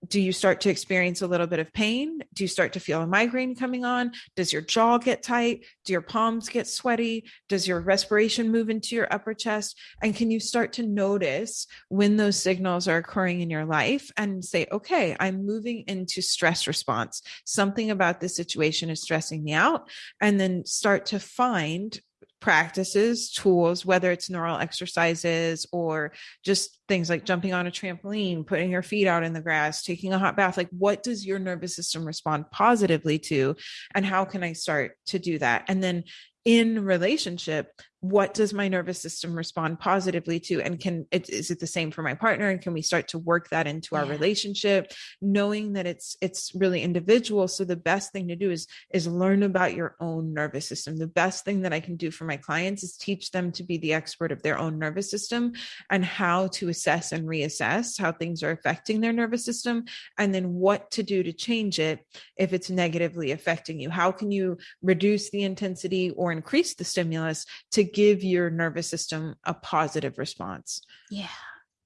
do you start to experience a little bit of pain? Do you start to feel a migraine coming on? Does your jaw get tight? Do your palms get sweaty? Does your respiration move into your upper chest? And can you start to notice when those signals are occurring in your life and say, okay, I'm moving into stress response. Something about this situation is stressing me out. And then start to find practices, tools, whether it's neural exercises or just things like jumping on a trampoline, putting your feet out in the grass, taking a hot bath. Like, what does your nervous system respond positively to? And how can I start to do that? And then in relationship what does my nervous system respond positively to? And can it is it the same for my partner? And can we start to work that into our yeah. relationship? Knowing that it's it's really individual. So the best thing to do is is learn about your own nervous system. The best thing that i can do for my clients is teach them to be the expert of their own nervous system and how to assess and reassess how things are affecting their nervous system. And then what to do to change it if it's negatively affecting you. How can you reduce the intensity or increase the stimulus to give your nervous system a positive response. Yeah.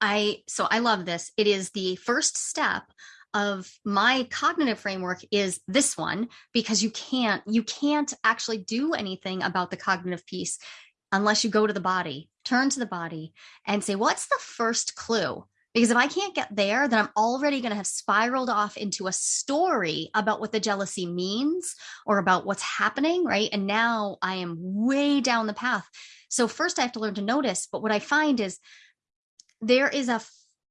I so I love this. It is the first step of my cognitive framework is this one because you can't you can't actually do anything about the cognitive piece unless you go to the body, turn to the body and say what's the first clue Because if I can't get there, then I'm already going to have spiraled off into a story about what the jealousy means or about what's happening, right? And now I am way down the path. So first I have to learn to notice, but what I find is there is a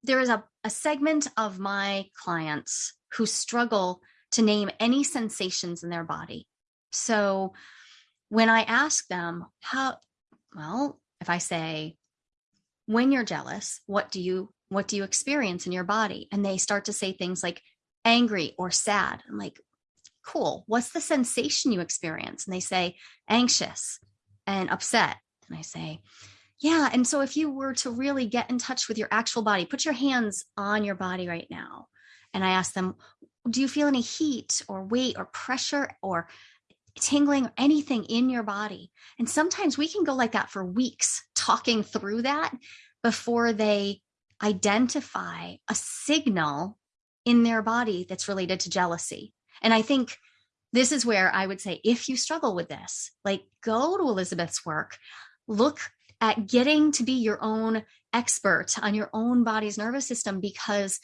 there is a, a segment of my clients who struggle to name any sensations in their body. So when I ask them how well, if I say when you're jealous, what do you what do you experience in your body? And they start to say things like angry or sad. I'm like, cool. What's the sensation you experience? And they say anxious and upset. And I say, yeah. And so if you were to really get in touch with your actual body, put your hands on your body right now. And I ask them, do you feel any heat or weight or pressure or tingling or anything in your body? And sometimes we can go like that for weeks talking through that before they identify a signal in their body that's related to jealousy. And I think this is where I would say if you struggle with this, like go to Elizabeth's work, look at getting to be your own expert on your own body's nervous system because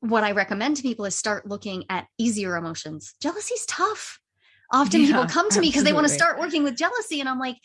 what I recommend to people is start looking at easier emotions. Jealousy's tough. Often yeah, people come to me because they want to start working with jealousy and I'm like,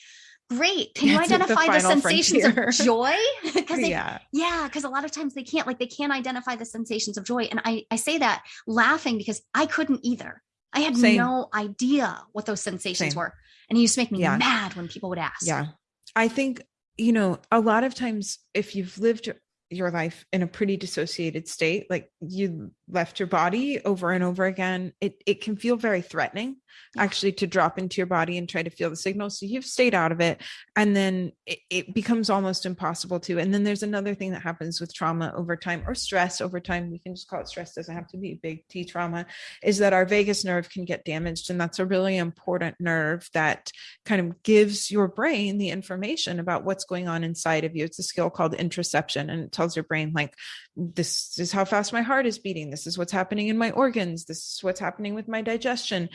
great. Can you identify the, the sensations frontier. of joy? Because yeah, yeah, because a lot of times they can't, like they can't identify the sensations of joy. And I, I say that laughing because I couldn't either. I had Same. no idea what those sensations Same. were. And it used to make me yeah. mad when people would ask. Yeah. I think, you know, a lot of times if you've lived your life in a pretty dissociated state, like you left your body over and over again, it, it can feel very threatening actually to drop into your body and try to feel the signal. So you've stayed out of it. And then it, it, becomes almost impossible to. And then there's another thing that happens with trauma over time or stress over time. We can just call it stress, doesn't have to be big T trauma, is that our vagus nerve can get damaged. And that's a really important nerve that kind of gives your brain the information about what's going on inside of you. It's a skill called interoception and it tells your brain, like, this is how fast my heart is beating this is what's happening in my organs this is what's happening with my digestion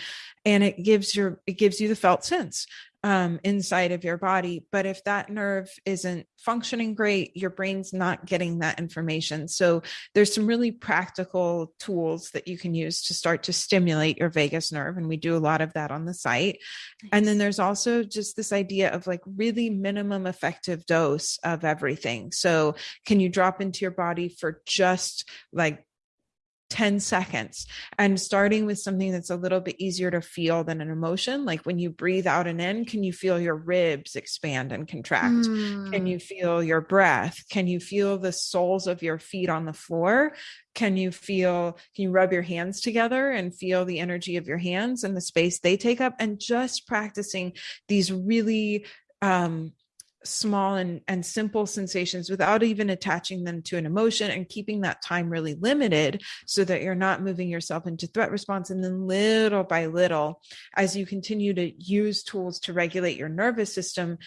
and it gives your it gives you the felt sense um, inside of your body. But if that nerve isn't functioning great your brain's not getting that information. So there's some really practical tools that you can use to start to stimulate your vagus nerve and we do a lot of that on the site. Nice. and then there's also just this idea of like really minimum effective dose of everything. So can you drop into your body for just like 10 seconds and starting with something that's a little bit easier to feel than an emotion like when you breathe out and in can you feel your ribs expand and contract? Mm. can you feel your breath? Can you feel the soles of your feet on the floor? Can you feel can you rub your hands together and feel the energy of your hands and the space they take up? And just practicing these really um small and, and simple sensations without even attaching them to an emotion and keeping that time really limited so that you're not moving yourself into threat response. And then little by little, as you continue to use tools to regulate your nervous system,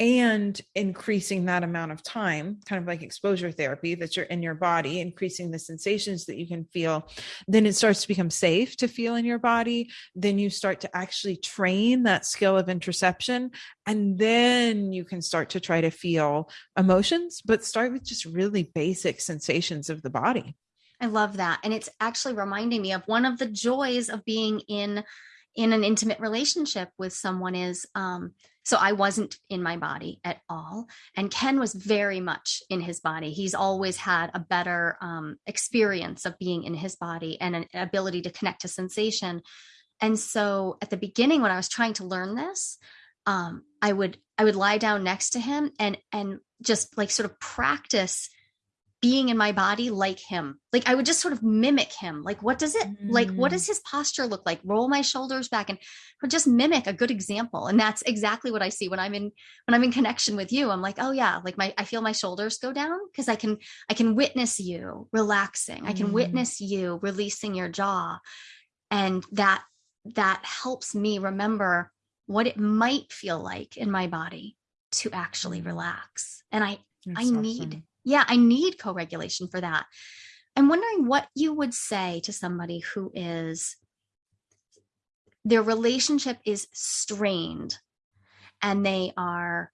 and increasing that amount of time, kind of like exposure therapy that you're in your body, increasing the sensations that you can feel, then it starts to become safe to feel in your body. Then you start to actually train that skill of interoception. And then you can start to try to feel emotions, but start with just really basic sensations of the body. I love that. And it's actually reminding me of one of the joys of being in in an intimate relationship with someone is um so I wasn't in my body at all. And Ken was very much in his body. He's always had a better um, experience of being in his body and an ability to connect to sensation. And so at the beginning, when I was trying to learn this, um, I would I would lie down next to him and and just like sort of practice being in my body like him. Like I would just sort of mimic him. Like what does it mm. like what does mm. his posture look like? Roll my shoulders back and just mimic a good example. And that's exactly what I see when I'm in when I'm in connection with you. I'm like, "Oh yeah, like my I feel my shoulders go down because I can I can witness you relaxing. Mm. I can mm. witness you releasing your jaw." And that that helps me remember what it might feel like in my body to actually relax. And I that's I awesome. need yeah, I need co regulation for that. I'm wondering what you would say to somebody who is, their relationship is strained and they are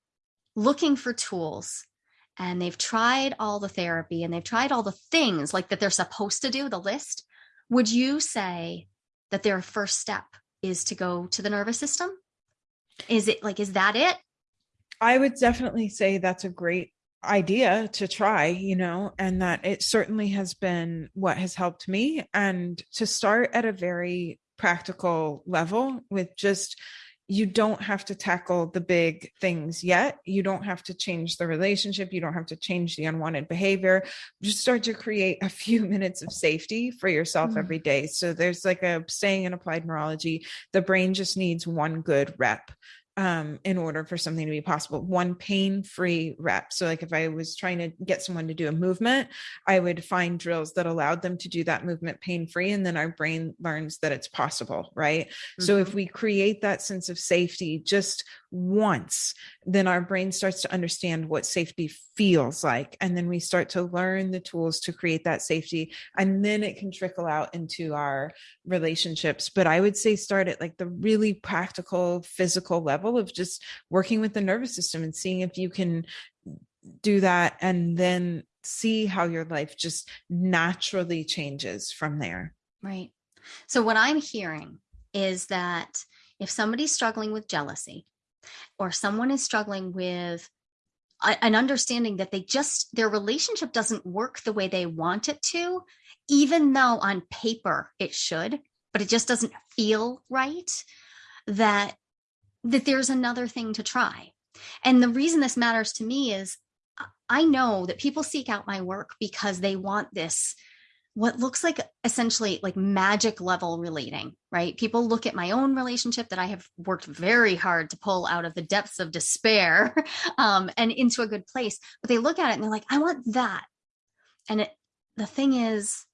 looking for tools and they've tried all the therapy and they've tried all the things like that they're supposed to do, the list, would you say that their first step is to go to the nervous system? Is it like, is that it? I would definitely say that's a great idea to try, you know, and that it certainly has been what has helped me. And to start at a very practical level with just you don't have to tackle the big things yet. You don't have to change the relationship. You don't have to change the unwanted behavior. Just start to create a few minutes of safety for yourself mm. every day. So there's like a saying in applied neurology the brain just needs one good rep um, in order for something to be possible. One pain free rep. So, like if I was trying to get someone to do a movement, I would find drills that allowed them to do that movement pain free. And then our brain learns that it's possible. Right. Mm-hmm. So, if mm-hmm. we create that sense of safety just once, then our brain starts to understand what safety feels like. And then we start to learn the tools to create that safety. And then it can trickle out into our relationships. But I would say start at like the really practical, physical level of just working with the nervous system and seeing if you can do that and then see how your life just naturally changes from there. Right. So, what I'm hearing is that if somebody's struggling with jealousy, or someone is struggling with an understanding that they just their relationship doesn't work the way they want it to even though on paper it should but it just doesn't feel right that that there's another thing to try. And the reason this matters to me is i know that people seek out my work because they want this what looks like essentially like magic level relating, right? People look at my own relationship that I have worked very hard to pull out of the depths of despair um, and into a good place, but they look at it and they're like, I want that. And it, the thing is,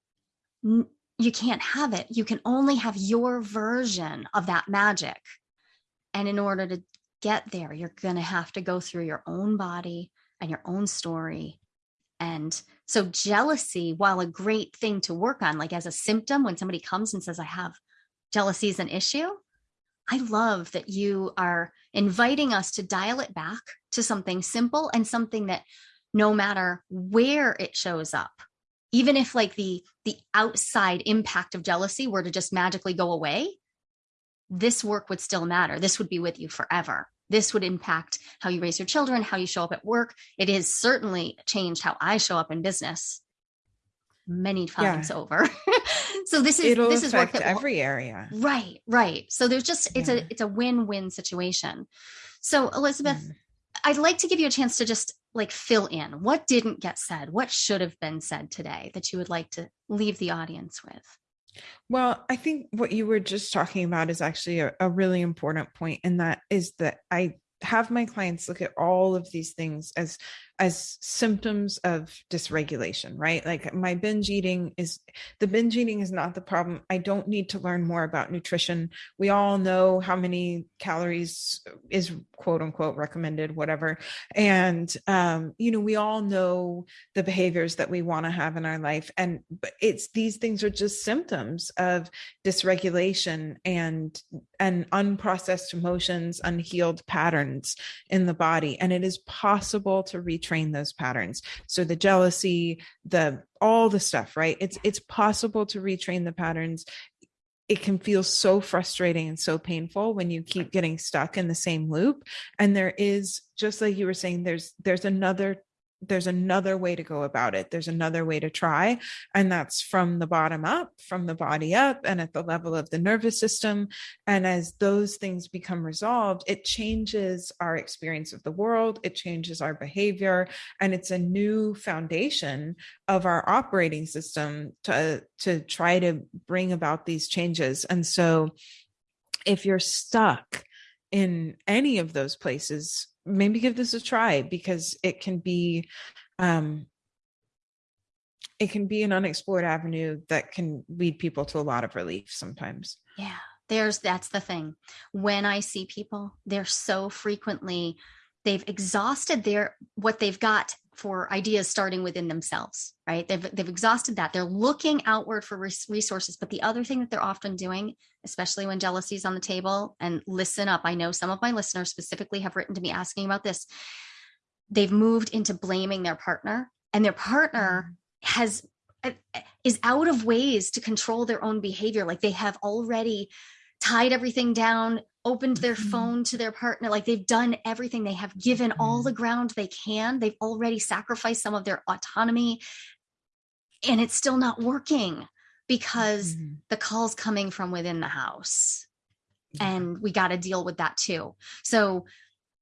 you can't have it. You can only have your version of that magic. And in order to get there, you're going to have to go through your own body and your own story and so, jealousy, while a great thing to work on, like as a symptom, when somebody comes and says, I have jealousy is an issue, I love that you are inviting us to dial it back to something simple and something that no matter where it shows up, even if like the the outside impact of jealousy were to just magically go away, this work would still matter. This would be with you forever this would impact how you raise your children, how you show up at work. It has certainly changed how I show up in business many times yeah. over. so this is It'll this is work that every area. Right, right. So there's just it's yeah. a it's a win-win situation. So Elizabeth, mm. I'd like to give you a chance to just like fill in what didn't get said, what should have been said today that you would like to leave the audience with. Well, I think what you were just talking about is actually a, a really important point, and that is that I have my clients look at all of these things as as symptoms of dysregulation, right? Like my binge eating is the binge eating is not the problem. I don't need to learn more about nutrition. We all know how many calories is quote unquote recommended, whatever. And, um, you know, we all know the behaviors that we want to have in our life. And it's these things are just symptoms of dysregulation and and unprocessed emotions, unhealed patterns in the body. And it is possible to reach train those patterns. So the jealousy the all the stuff right? It's it's possible to retrain the patterns. It can feel so frustrating and so painful when you keep getting stuck in the same loop. And there is just like you were saying there's there's another there's another way to go about it. There's another way to try. And that's from the bottom up, from the body up, and at the level of the nervous system. And as those things become resolved, it changes our experience of the world, it changes our behavior, and it's a new foundation of our operating system to, to try to bring about these changes. And so if you're stuck, in any of those places maybe give this a try because it can be um it can be an unexplored avenue that can lead people to a lot of relief sometimes. Yeah there's that's the thing. When i see people they're so frequently they've exhausted their what they've got for ideas starting within themselves right? They've they've exhausted that. They're looking outward for resources. But the other thing that they're often doing especially when jealousy is on the table and listen up i know some of my listeners specifically have written to me asking about this they've moved into blaming their partner and their partner mm-hmm. has uh, is out of ways to control their own behavior. Like they have already tied everything down opened their mm-hmm. phone to their partner like they've done everything they have given mm-hmm. all the ground they can they've already sacrificed some of their autonomy and it's still not working because mm-hmm. the call's coming from within the house and we got to deal with that too so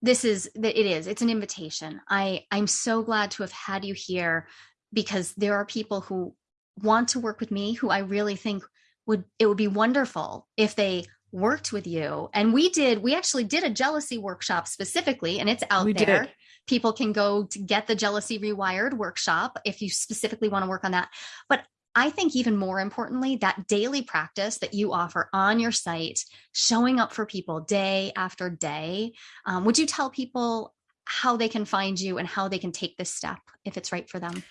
this is it is it's an invitation i i'm so glad to have had you here because there are people who want to work with me who i really think would it would be wonderful if they worked with you and we did we actually did a jealousy workshop specifically and it's out we there did. people can go to get the jealousy rewired workshop if you specifically want to work on that but I think even more importantly, that daily practice that you offer on your site, showing up for people day after day. Um, would you tell people how they can find you and how they can take this step if it's right for them?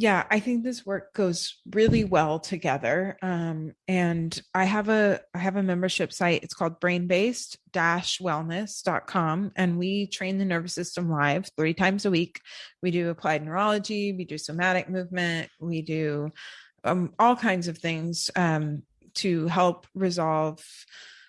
Yeah, I think this work goes really well together. Um, and I have a I have a membership site. It's called brainbased wellness.com. And we train the nervous system live three times a week. We do applied neurology, we do somatic movement, we do um, all kinds of things um, to help resolve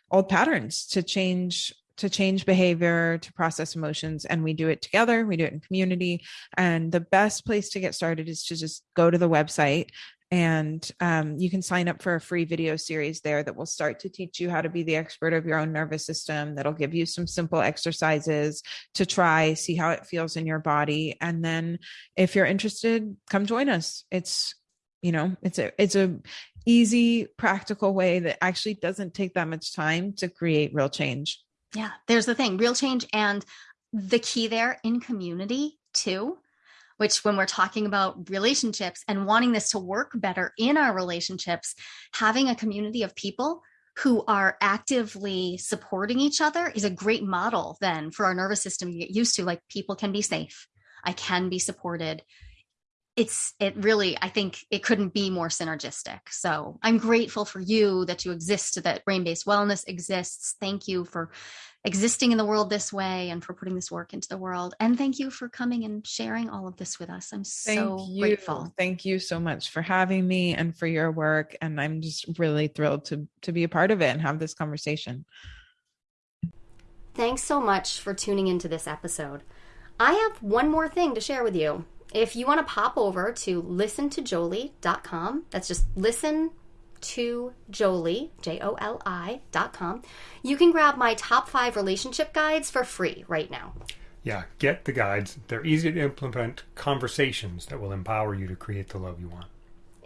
old patterns to change to change behavior to process emotions and we do it together we do it in community. And the best place to get started is to just go to the website and um, you can sign up for a free video series there that will start to teach you how to be the expert of your own nervous system that'll give you some simple exercises to try see how it feels in your body. And then if you're interested come join us. It's you know it's a it's a easy practical way that actually doesn't take that much time to create real change yeah there's the thing real change and the key there in community too which when we're talking about relationships and wanting this to work better in our relationships having a community of people who are actively supporting each other is a great model then for our nervous system to get used to like people can be safe i can be supported it's it really i think it couldn't be more synergistic. So i'm grateful for you that you exist that brain based wellness exists. Thank you for existing in the world this way and for putting this work into the world. And thank you for coming and sharing all of this with us. I'm so you. grateful. Thank you so much for having me and for your work. And i'm just really thrilled to to be a part of it and have this conversation. Thanks so much for tuning into this episode. I have one more thing to share with you if you want to pop over to listentojoli.com, that's just listen to Joli, J O L I.com, you can grab my top five relationship guides for free right now. Yeah, get the guides. They're easy to implement conversations that will empower you to create the love you want.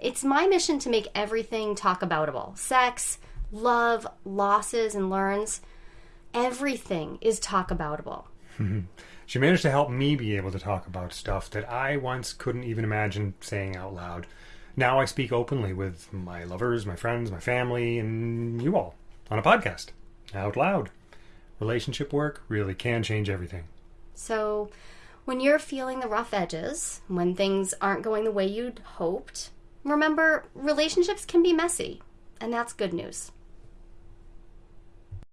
It's my mission to make everything talk aboutable sex, love, losses, and learns. Everything is talk aboutable. She managed to help me be able to talk about stuff that I once couldn't even imagine saying out loud. Now I speak openly with my lovers, my friends, my family, and you all on a podcast out loud. Relationship work really can change everything. So, when you're feeling the rough edges, when things aren't going the way you'd hoped, remember relationships can be messy, and that's good news.